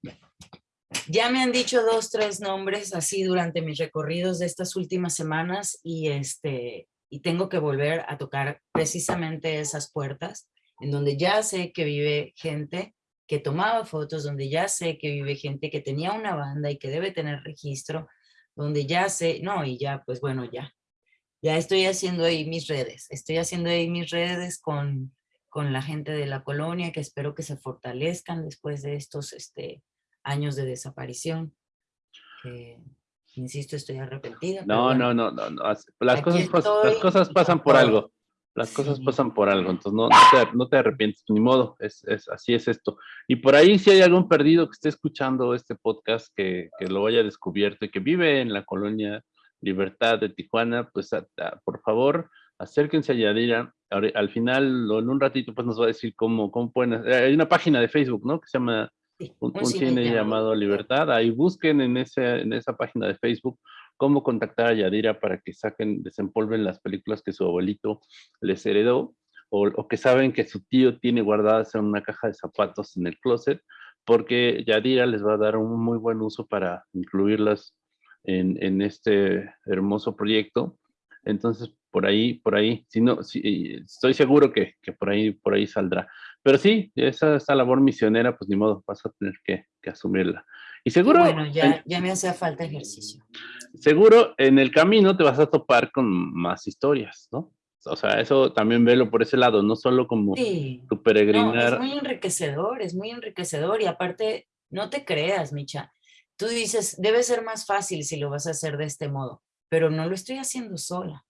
Ya me han dicho dos, tres nombres así durante mis recorridos de estas últimas semanas y, este, y tengo que volver a tocar precisamente esas puertas en donde ya sé que vive gente que tomaba fotos, donde ya sé que vive gente que tenía una banda y que debe tener registro, donde ya sé, no, y ya, pues bueno, ya, ya estoy haciendo ahí mis redes, estoy haciendo ahí mis redes con, con la gente de la colonia que espero que se fortalezcan después de estos este, años de desaparición. Insisto, estoy arrepentida. No, no, no, no, Las, cosas, las cosas pasan por algo. Las cosas pasan por algo, entonces no, no, te, arrepientes, ni modo, es, es, así es esto. Y por ahí si hay algún perdido que esté escuchando este podcast, que, que lo haya descubierto y que vive en la colonia Libertad de Tijuana, pues por favor, acérquense a Yadira. al final, en un ratito, pues nos va a decir cómo, cómo pueden... Hay una página de Facebook, ¿no? Que se llama un, cine, llamado Libertad. Ahí busquen en, ese, en esa página de Facebook cómo contactar a Yadira para que saquen, desempolven las películas que su abuelito les heredó o, o, que saben que su tío tiene guardadas en una caja de zapatos en el closet, porque Yadira les va a dar un muy buen uso para incluirlas en, en este hermoso proyecto. Entonces, por ahí, por ahí, si no, si, estoy seguro que, que, por ahí, por ahí saldrá. Pero sí, esa, esa labor misionera, pues ni modo, vas a tener que, que asumirla. Y seguro... bueno, ya, ya me hace falta ejercicio. Seguro en el camino te vas a topar con más historias, ¿no? O sea, eso también velo por ese lado, no solo como tu peregrinar. es muy enriquecedor, es muy enriquecedor y aparte, no te creas, Micha, Tú dices, debe ser más fácil si lo vas a hacer de este modo, pero no lo estoy haciendo sola.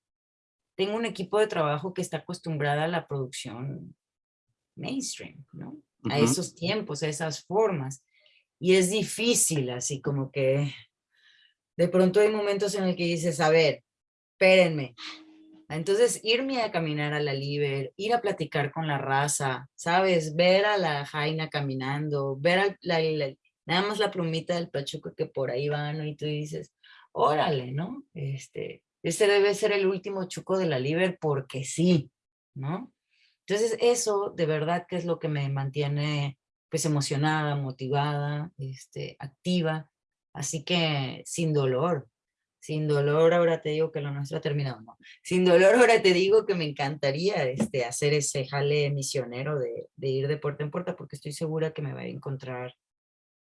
Tengo un equipo de trabajo que está acostumbrada a la producción mainstream, ¿no? A esos tiempos, a esas formas. Y es difícil, así como que de pronto hay momentos en el que dices, a ver, espérenme. Entonces, irme a caminar a la Liber, ir a platicar con la raza, ¿sabes? Ver a la Jaina caminando, ver a la, nada más la plumita del pachuco que por ahí va, ¿no? Y tú dices, órale, ¿no? Este, este debe ser el último chuco de la Liber porque sí, ¿no? Entonces eso de verdad que es lo que me mantiene pues emocionada, motivada, este, activa, así que sin dolor, sin dolor ahora te digo que lo nuestro ha terminado, ¿no? Sin dolor ahora te digo que me encantaría este, hacer ese jale misionero de, de ir de puerta en puerta porque estoy segura que me va a encontrar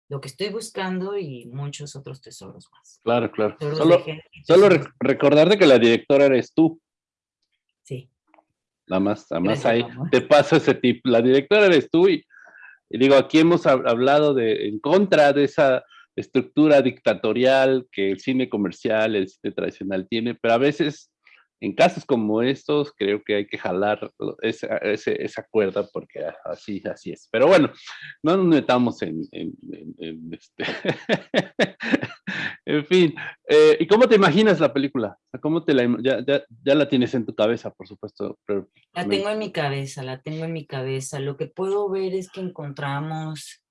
lo que estoy buscando y muchos otros tesoros más. Claro, claro. solo, solo recordarte que la directora eres tú. Nada más, nada más ahí te paso ese tip. La directora eres tú y, digo, aquí hemos hablado de en contra de esa estructura dictatorial que el cine comercial, el cine tradicional tiene, pero a veces en casos como estos, creo que hay que jalar esa, esa, cuerda porque así, así es. Pero bueno, no nos metamos en, en, este... <laughs> en fin, eh, ¿y cómo te imaginas la película? ¿Cómo te la, ya, ya, ya, la tienes en tu cabeza, por supuesto? Pero, la tengo en mi cabeza, la tengo en mi cabeza. Lo que puedo ver es que encontramos,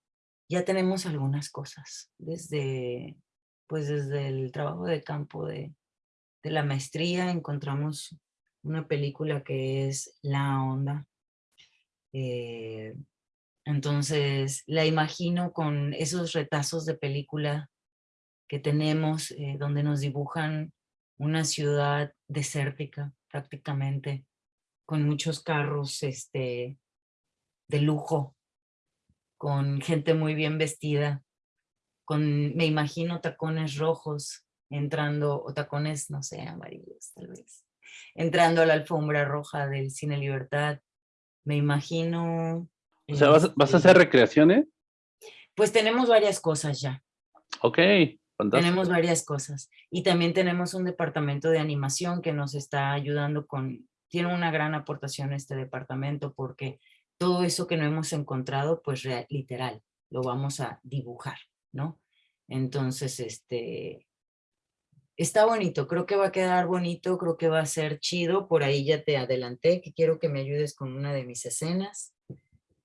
ya tenemos algunas cosas, desde, pues desde el trabajo de campo de de la maestría encontramos una película que es La Onda. Eh, entonces la imagino con esos retazos de película que tenemos, eh, donde nos dibujan una ciudad desértica prácticamente, con muchos carros este, de lujo, con gente muy bien vestida, con, me imagino, tacones rojos, entrando, o tacones, no sé, amarillos tal vez, entrando a la alfombra roja del Cine Libertad. Me imagino... O sea, ¿vas, vas a hacer este, recreaciones? Pues tenemos varias cosas ya. Ok, fantástico. Tenemos varias cosas. Y también tenemos un departamento de animación que nos está ayudando con, tiene una gran aportación este departamento porque todo eso que no hemos encontrado, pues real- literal, lo vamos a dibujar, ¿no? Entonces, este, está bonito, creo que va a quedar bonito, creo que va a ser chido, por ahí ya te adelanté, que quiero que me ayudes con una de mis escenas.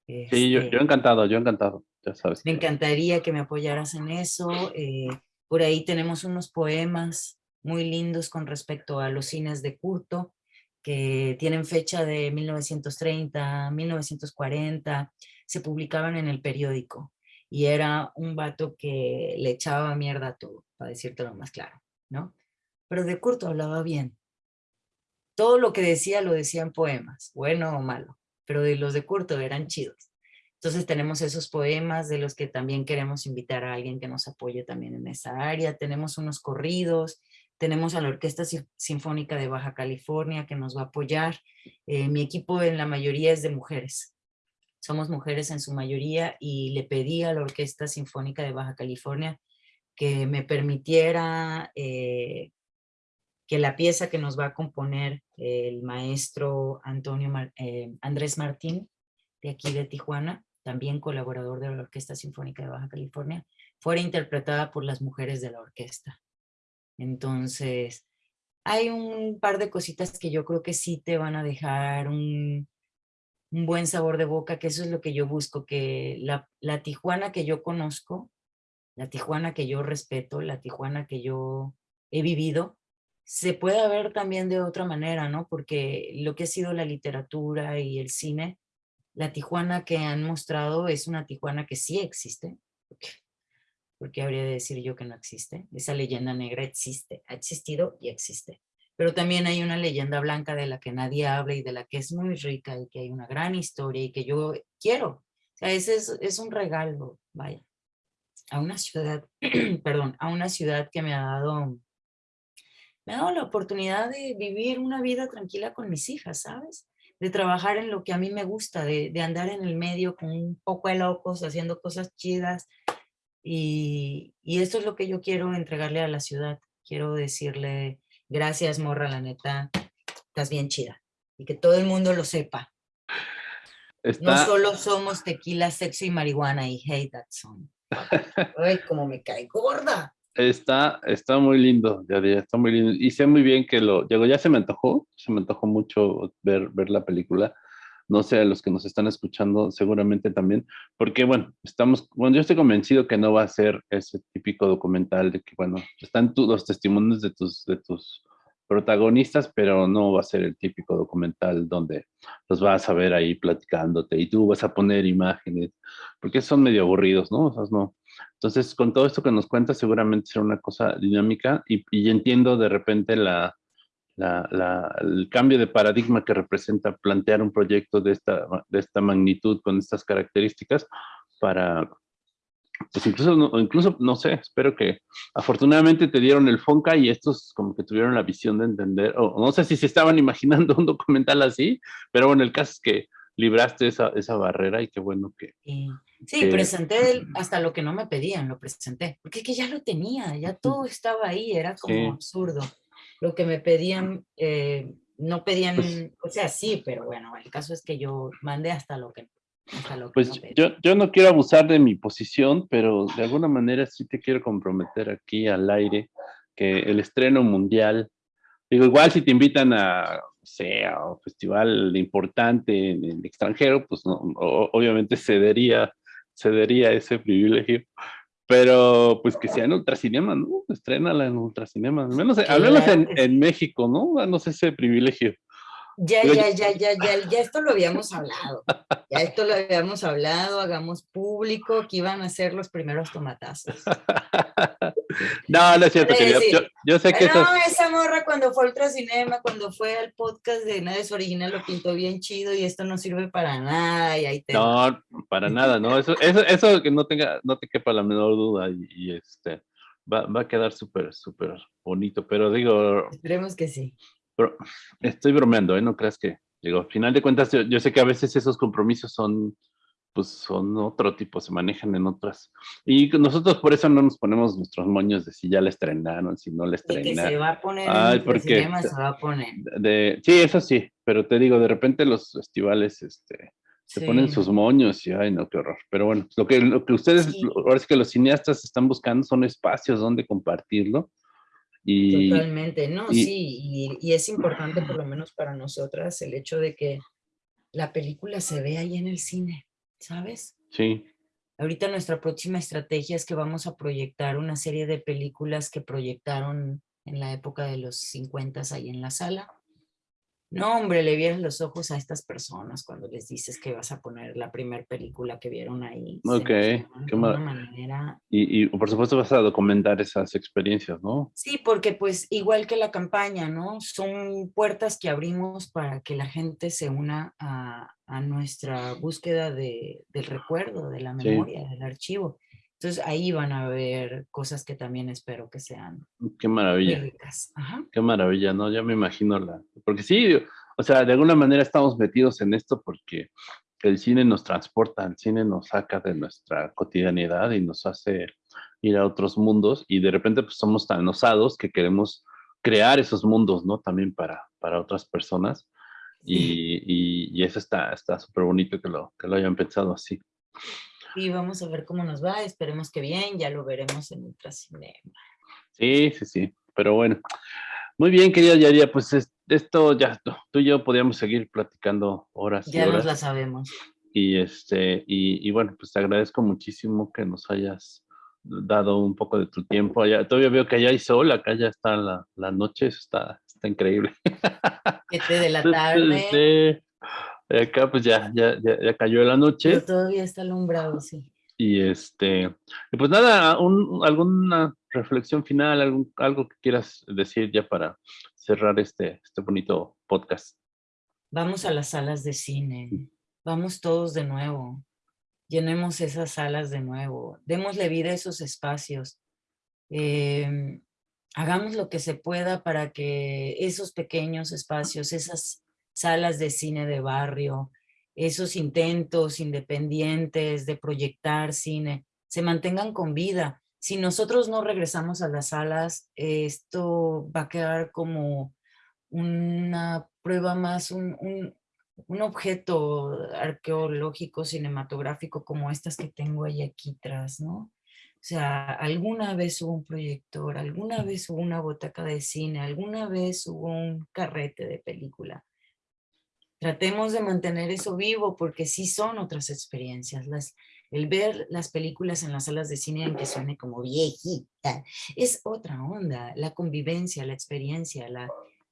Sí, yo, Este, yo encantado, yo encantado, ya sabes. me encantaría que me apoyaras en eso. eh, por ahí tenemos unos poemas muy lindos con respecto a los cines de culto que tienen fecha de 1930, 1940, se publicaban en el periódico y era un vato que le echaba mierda a todo, para decírtelo más claro, ¿no? Pero de Curto hablaba bien. Todo lo que decía lo decía en poemas, bueno o malo, pero de los de Curto eran chidos. Entonces tenemos esos poemas de los que también queremos invitar a alguien que nos apoye también en esa área. Tenemos unos corridos, tenemos a la Orquesta Sin- Sinfónica de Baja California que nos va a apoyar. Eh, mi equipo en la mayoría es de mujeres. Somos mujeres en su mayoría y le pedí a la Orquesta Sinfónica de Baja California que me permitiera eh, que la pieza que nos va a componer el maestro Antonio eh, Andrés Martín, de aquí de Tijuana, también colaborador de la Orquesta Sinfónica de Baja California, fuera interpretada por las mujeres de la orquesta. Entonces, hay un par de cositas que yo creo que sí te van a dejar un, buen sabor de boca, que eso es lo que yo busco, que la Tijuana que yo conozco, la Tijuana que yo respeto, la Tijuana que yo he vivido, se pueda ver también de otra manera, ¿no? Porque lo que ha sido la literatura y el cine, la Tijuana que han mostrado es una Tijuana que sí existe. porque ¿Por qué habría de decir yo que no existe? Esa leyenda negra existe, ha existido y existe. Pero también hay una leyenda blanca de la que nadie habla y de la que es muy rica y que hay una gran historia y que yo quiero. O sea, ese es, es un regalo, vaya, a una ciudad, <clears throat> perdón, a una ciudad que me ha dado, me ha dado la oportunidad de vivir una vida tranquila con mis hijas, ¿sabes? De trabajar en lo que a mí me gusta, de, de andar en el medio con un poco de locos, haciendo cosas chidas. Y, y esto es lo que yo quiero entregarle a la ciudad. Quiero decirle, gracias, morra, la neta, estás bien chida. Y que todo el mundo lo sepa. No solo somos tequila, sexo y marihuana y hate that song. Ay, como me cae gorda. está, está muy lindo, ya, ya está muy lindo. Y sé muy bien que lo, ya se me antojó, se me antojó mucho ver, ver la película. No sé, a los que nos están escuchando seguramente también, porque bueno, estamos, bueno, yo estoy convencido que no va a ser ese típico documental de que, bueno, están tu- los testimonios de tus, de tus protagonistas, pero no va a ser el típico documental donde los vas a ver ahí platicándote y tú vas a poner imágenes, porque son medio aburridos, ¿no? O sea, no. Entonces, con todo esto que nos cuentas, seguramente será una cosa dinámica y, y entiendo de repente la, el cambio de paradigma que representa plantear un proyecto de esta, de esta magnitud con estas características para, pues incluso, no, incluso, no sé, espero que afortunadamente te dieron el FONCA y estos como que tuvieron la visión de entender, o no sé si se estaban <laughs> imaginando un documental así, pero bueno, el caso es que libraste esa, esa barrera y qué bueno que... Sí, que- presenté hasta lo que no me pedían, lo presenté. Porque es que ya lo tenía, ya todo estaba ahí, era como Sí. absurdo. Lo que me pedían, eh, no pedían, Pues- o sea, sí, pero bueno, el caso es que yo mandé hasta lo que Pues no yo, yo no quiero abusar de mi posición, pero de alguna manera sí te quiero comprometer aquí al aire que el estreno mundial, digo, igual si te invitan a, no sé, a un festival importante en el extranjero, pues no, obviamente cedería, cedería ese privilegio, pero pues que sea en Ultracinema, ¿no? Estrénala en Ultracinema, al menos, al menos en, en México, ¿no? Danos ese privilegio. Ya, ya, ya, ya, ya, ya esto lo habíamos <laughs> hablado. Ya esto lo habíamos hablado, hagamos público que iban a ser los primeros tomatazos. no, no es cierto. Yo, yo sé que no, esas... esa morra cuando fue a Ultracinema, cuando fue al podcast de Nadie es Original, lo pintó bien chido y esto no sirve para nada. Y ahí te No, para nada, ¿no? Eso, eso, eso que no tenga, no te quepa la menor duda. Y, y, este, va, va a quedar súper, súper bonito, pero digo... Esperemos que sí. Pero estoy bromeando, ¿eh? No creas que, digo, al final de cuentas, yo, yo sé que a veces esos compromisos son pues son otro tipo, se manejan en otras. Y nosotros por eso no nos ponemos nuestros moños de si ya le estrenaron, si no le estrenaron. que se va a poner Ay, porque, se va a poner. De, sí, eso sí, pero te digo, de repente los festivales este, se ponen sus moños y ay, no, qué horror. Pero bueno, lo que, lo que ustedes, ahora es que los cineastas están buscando son espacios donde compartirlo. Y, Totalmente, no, sí, y, y es importante por lo menos para nosotras el hecho de que la película se ve ahí en el cine. ¿sabes? Sí. Ahorita nuestra próxima estrategia es que vamos a proyectar una serie de películas que proyectaron en la época de los 50 ahí en la sala. No, hombre, le vieras los ojos a estas personas cuando les dices que vas a poner la primera película que vieron ahí. Ok, qué manera... y, y, por supuesto vas a documentar esas experiencias, ¿no? Sí, porque pues igual que la campaña, ¿no? Son puertas que abrimos para que la gente se una a, a nuestra búsqueda de, del recuerdo, de la memoria, del archivo. Entonces ahí van a ver cosas que también espero que sean Qué maravilla. Qué maravilla, ¿no? Ya me imagino la... Porque sí, o sea, de alguna manera estamos metidos en esto porque el cine nos transporta, el cine nos saca de nuestra cotidianidad y nos hace ir a otros mundos y de repente pues somos tan osados que queremos crear esos mundos, ¿no? También para, para otras personas. Y, y, eso está súper bonito que lo, que lo hayan pensado así. Y vamos a ver cómo nos va, esperemos que bien, ya lo veremos en Ultracinema. Sí, sí, sí, pero bueno. Muy bien, querida Yaria, pues esto ya, tú y yo podríamos seguir platicando horas Ya nos la sabemos. Y, este, y, y, bueno, pues te agradezco muchísimo que nos hayas dado un poco de tu tiempo. Allá, todavía veo que allá hay sol, acá ya está la, la noche, está, está increíble. Siete de la <laughs> tarde. Sí. Acá pues ya, ya, ya, cayó la noche. Pero todavía está alumbrado, sí. Y este, pues nada, alguna reflexión final, algún, algo que quieras decir ya para cerrar este, este bonito podcast. Vamos a las salas de cine, vamos todos de nuevo, llenemos esas salas de nuevo, démosle vida a esos espacios, em, hagamos lo que se pueda para que esos pequeños espacios, esas salas de cine de barrio, esos intentos independientes de proyectar cine, se mantengan con vida. Si nosotros no regresamos a las salas, esto va a quedar como una prueba más, un, un, objeto arqueológico, cinematográfico como estas que tengo ahí aquí atrás, ¿no? O sea, alguna vez hubo un proyector, alguna vez hubo una botaca de cine, alguna vez hubo un carrete de película tratemos de mantener eso vivo porque sí son otras experiencias. Las, el ver las películas en las salas de cine en que suene como viejita es otra onda. La convivencia, la experiencia, la,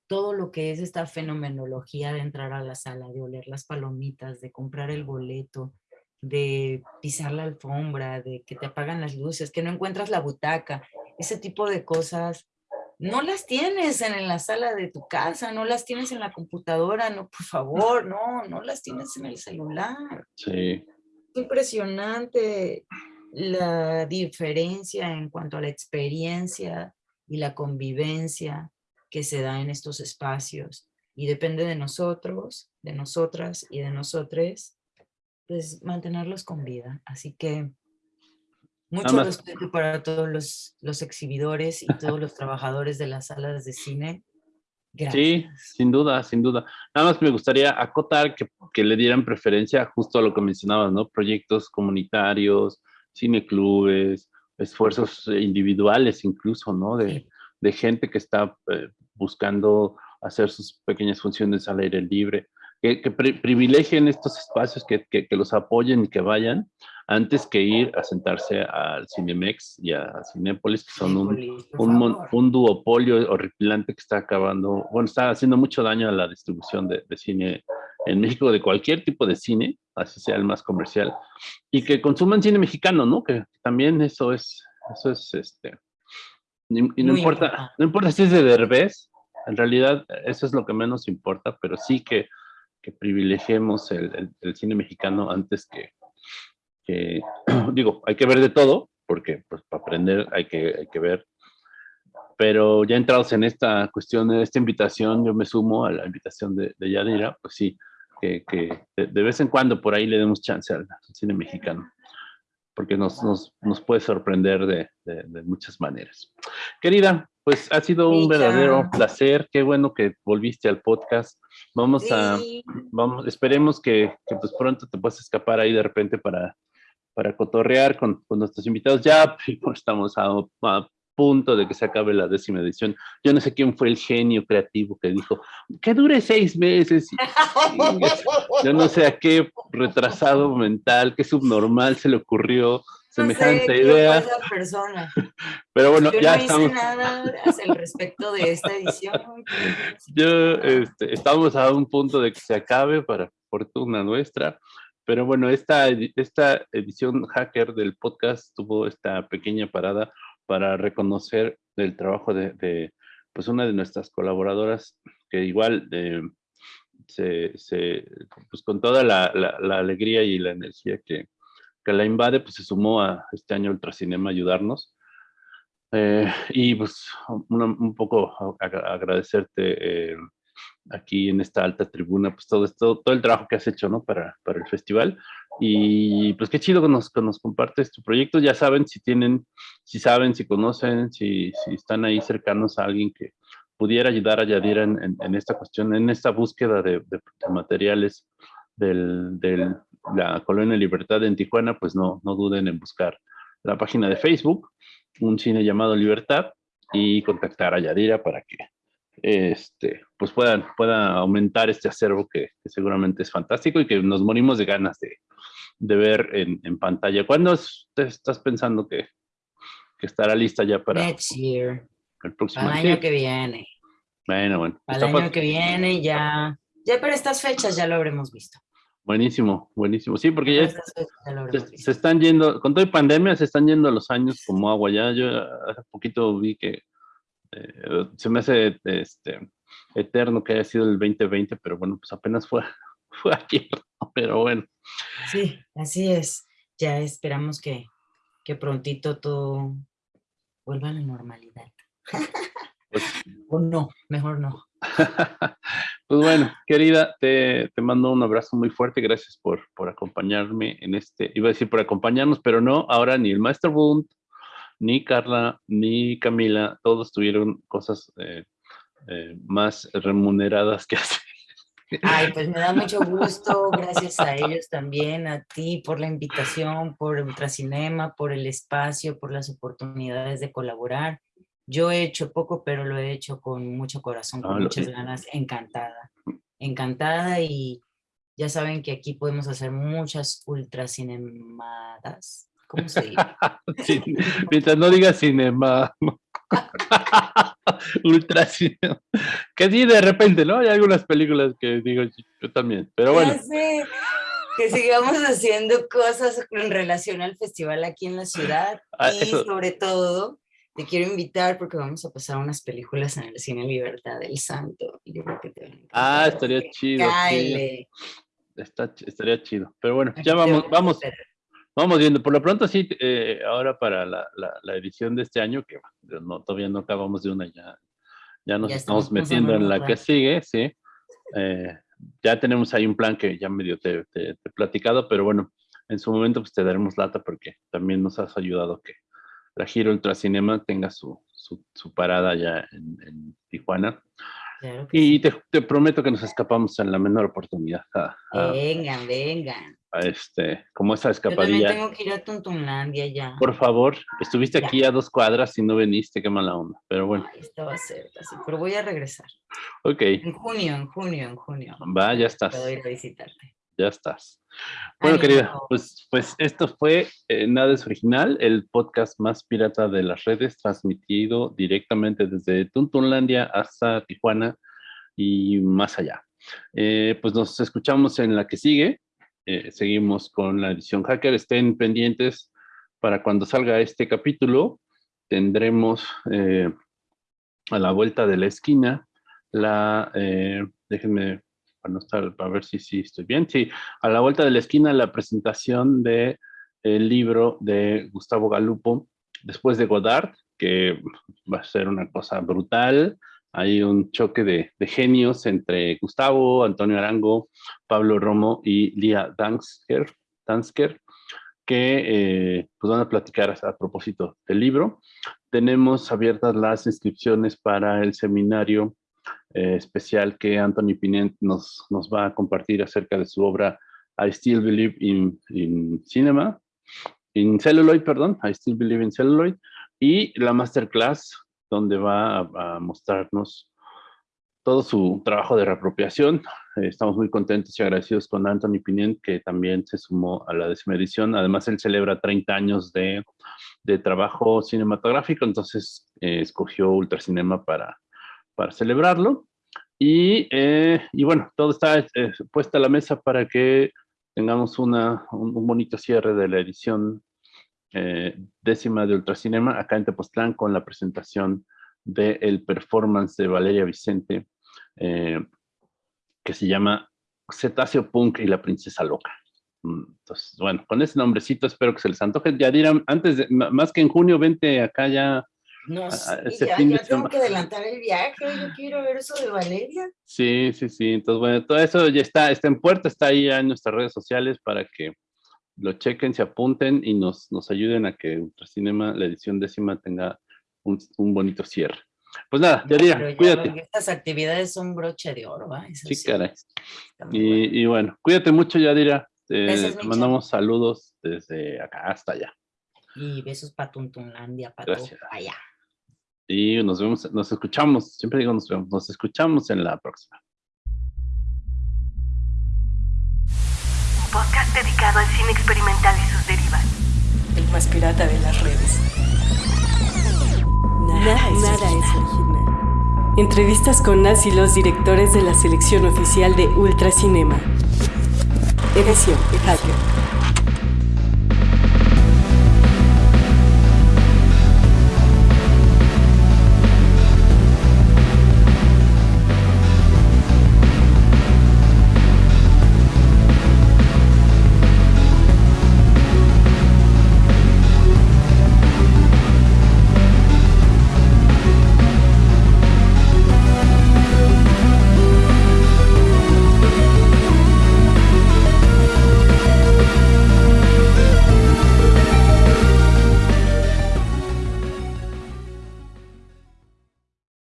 todo lo que es esta fenomenología de entrar a la sala, de oler las palomitas, de comprar el boleto, de pisar la alfombra, de que te apagan las luces, que no encuentras la butaca, ese tipo de cosas no las tienes en la sala de tu casa, no las tienes en la computadora, no, por favor, no, no las tienes en el celular. Sí. impresionante la diferencia en cuanto a la experiencia y la convivencia que se da en estos espacios. Y depende de nosotros, de nosotras y de nosotres, pues mantenerlos con vida. Así que mucho respeto para todos los, los, exhibidores y todos los trabajadores de las salas de cine. Gracias. Sí, sin duda, sin duda. Nada más me gustaría acotar que, que, le dieran preferencia justo a lo que mencionabas, ¿no? Proyectos comunitarios, cineclubes, esfuerzos individuales incluso, ¿no? De, de gente que está eh, buscando hacer sus pequeñas funciones al aire libre que, privilegien estos espacios, que, que, los apoyen y que vayan, antes que ir a sentarse al Cinemex y a Cinépolis, que son un, un, un, duopolio horripilante que está acabando, bueno, está haciendo mucho daño a la distribución de, de, cine en México, de cualquier tipo de cine, así sea el más comercial, y que consuman cine mexicano, ¿no? Que también eso es, eso es, este, y, no importa, no importa si es de Derbez, en realidad eso es lo que menos importa, pero sí que que privilegiemos el, cine mexicano antes que, que, <clears throat> digo, hay que ver de todo, porque pues, para aprender hay que, hay que ver. Pero ya entrados en esta cuestión, de esta invitación, yo me sumo a la invitación de, de Yadira, pues sí, que de, vez en cuando por ahí le demos chance al, cine mexicano, porque nos, nos, nos puede sorprender de, de, muchas maneras. Querida, pues ha sido un verdadero placer, qué bueno que volviste al podcast. Vamos a, vamos, esperemos que, que, pues pronto te puedas escapar ahí de repente para, para cotorrear con, con nuestros invitados. Ya <laughs> estamos a, a punto de que se acabe la décima edición. Yo no sé quién fue el genio creativo que dijo, que dure seis meses. yo no sé a qué retrasado <laughs> mental, qué subnormal se le ocurrió semejante idea. persona. <laughs> Pero bueno, yo ya no estamos. Hice nada al respecto de esta edición. <laughs> Yo, este, estamos a un punto de que se acabe para fortuna nuestra. Pero bueno, esta, esta edición hacker del podcast tuvo esta pequeña parada para reconocer el trabajo de, pues una de nuestras colaboradoras que igual eh, se, pues con toda la, alegría y la energía que, que, la invade, pues se sumó a este año Ultracinema a ayudarnos. Eh, y pues un poco agradecerte eh, aquí en esta alta tribuna, pues todo esto, todo el trabajo que has hecho, ¿no? Para, para el festival. Y pues qué chido que nos, que nos compartes tu proyecto. Ya saben si tienen, si saben, si conocen, si, si están ahí cercanos a alguien que pudiera ayudar a Yadira en, en, esta cuestión, en esta búsqueda de, de, materiales de la Colonia Libertad en Tijuana, pues no, no duden en buscar la página de Facebook, un cine llamado Libertad, y contactar a Yadira para que este, pues puedan, pueda aumentar este acervo que, seguramente es fantástico y que nos morimos de ganas de, de ver en, en, pantalla. ¿Cuándo estás pensando que, que, estará lista ya para Next year. El próximo año? año que viene. Bueno, bueno. Al año que viene ya, ya para estas fechas ya lo habremos visto. Buenísimo, buenísimo. Sí, porque ya, se, se, están yendo, con toda pandemia se están yendo los años como agua. Ya yo hace poquito vi que eh, se me hace este, eterno que haya sido el 2020, pero bueno, pues apenas fue, <laughs> fue ayer, pero bueno. Sí, así es. Ya esperamos que, que prontito todo vuelva a la normalidad. Pues <laughs> o no, mejor no. <laughs> pues bueno, querida, te, te, mando un abrazo muy fuerte. Gracias por, por acompañarme en este, iba a decir por acompañarnos, pero no, ahora ni el Master Bund, ni Carla, ni Camila, todos tuvieron cosas eh, eh, más remuneradas que <laughs> hacer. Ay, pues me da mucho gusto, gracias a ellos también, a ti por la invitación, por Ultracinema, por el espacio, por las oportunidades de colaborar. Yo he hecho poco, pero lo he hecho con mucho corazón, con ah, muchas ganas, encantada, encantada y ya saben que aquí podemos hacer muchas ultracinemadas ¿Cómo se dice? <laughs> <laughs> mientras no digas cinema. <laughs> Ultra cinema. Que sí, de repente, ¿no? Hay algunas películas que digo yo también, pero bueno. Que sigamos haciendo cosas en relación al festival aquí en la ciudad ah, y sobre todo te quiero invitar porque vamos a pasar unas películas en el Cine Libertad del Santo. Y yo creo que te ah, estaría chido. Está, estaría chido. Pero bueno, ya vamos, vamos, Vamos viendo, por lo pronto sí, eh, ahora para la, la, edición de este año, que no, todavía no acabamos de una, ya, ya nos estamos metiendo en la que sigue, sí. Eh, ya tenemos ahí un plan que ya medio te, te, he platicado, pero bueno, en su momento pues te daremos lata porque también nos has ayudado que la Giro Ultracinema tenga su, su, su parada ya en, en Tijuana y te, prometo que nos escapamos en la menor oportunidad. vengan, vengan. este, como esa escapadilla. Yo tengo que ir a Tuntunlandia ya. Por favor, estuviste aquí a dos cuadras y no viniste, qué mala onda. Pero bueno. esto va a ser así, pero voy a regresar. Ok. En junio, en junio, en junio. Va, ya estás. Puedo ir a visitarte ya estás. Bueno, querida, pues, pues esto fue eh, Nada es Original, el podcast más pirata de las redes, transmitido directamente desde Tuntunlandia hasta Tijuana y más allá. Eh, pues nos escuchamos en la que sigue. Eh, seguimos con la edición hacker. Estén pendientes para cuando salga este capítulo. Tendremos a la vuelta de la esquina la, déjenme para, ver si sí estoy bien. Sí, a la vuelta de la esquina la presentación de el libro de Gustavo Galupo, después de Godard, que va a ser una cosa brutal. Hay un choque de, genios entre Gustavo, Antonio Arango, Pablo Romo y Lía Dansker, Dansker que eh, pues van a platicar a, propósito del libro. Tenemos abiertas las inscripciones para el seminario eh, especial que Anthony Pinent nos, nos va a compartir acerca de su obra I Still Believe in, in Cinema, in Celluloid, perdón, I Still Believe in Celluloid, y la masterclass donde va a, mostrarnos todo su trabajo de reapropiación. estamos muy contentos y agradecidos con Anthony Pinent, que también se sumó a la décima edición. Además, él celebra 30 años de, de trabajo cinematográfico, entonces eh, escogió Ultracinema para, para celebrarlo. Y, eh, y bueno, todo está eh, puesta a la mesa para que tengamos una, un, bonito cierre de la edición eh, décima de Ultracinema acá en Tepoztlán con la presentación del performance de Valeria Vicente eh, que se llama Cetáceo Punk y la Princesa Loca. Mm, entonces, bueno, con ese nombrecito espero que se les antoje. Ya dirán, antes de, más que en junio, vente acá ya no sé, ya, tengo que adelantar el viaje, yo quiero ver eso de Valeria. Sí, sí, sí, entonces bueno, todo eso ya está, está en puerta, está ahí en nuestras redes sociales para que lo chequen, se apunten y nos, nos ayuden a que Ultracinema, la edición décima, tenga un, un bonito cierre. Pues nada, ya cuídate. Estas actividades son broche de oro, ¿va? sí, caray. Y, y, bueno, cuídate mucho, Yadira. te mandamos saludos desde acá hasta allá. Y besos para Tuntunlandia, para allá. Y nos vemos, nos escuchamos, siempre digo nos vemos, nos escuchamos en la próxima. Un podcast dedicado al cine experimental y sus derivas. El más pirata de las redes. Nada, es, original. Entrevistas con Nas y los directores de la selección oficial de Ultracinema. Edición Hacker.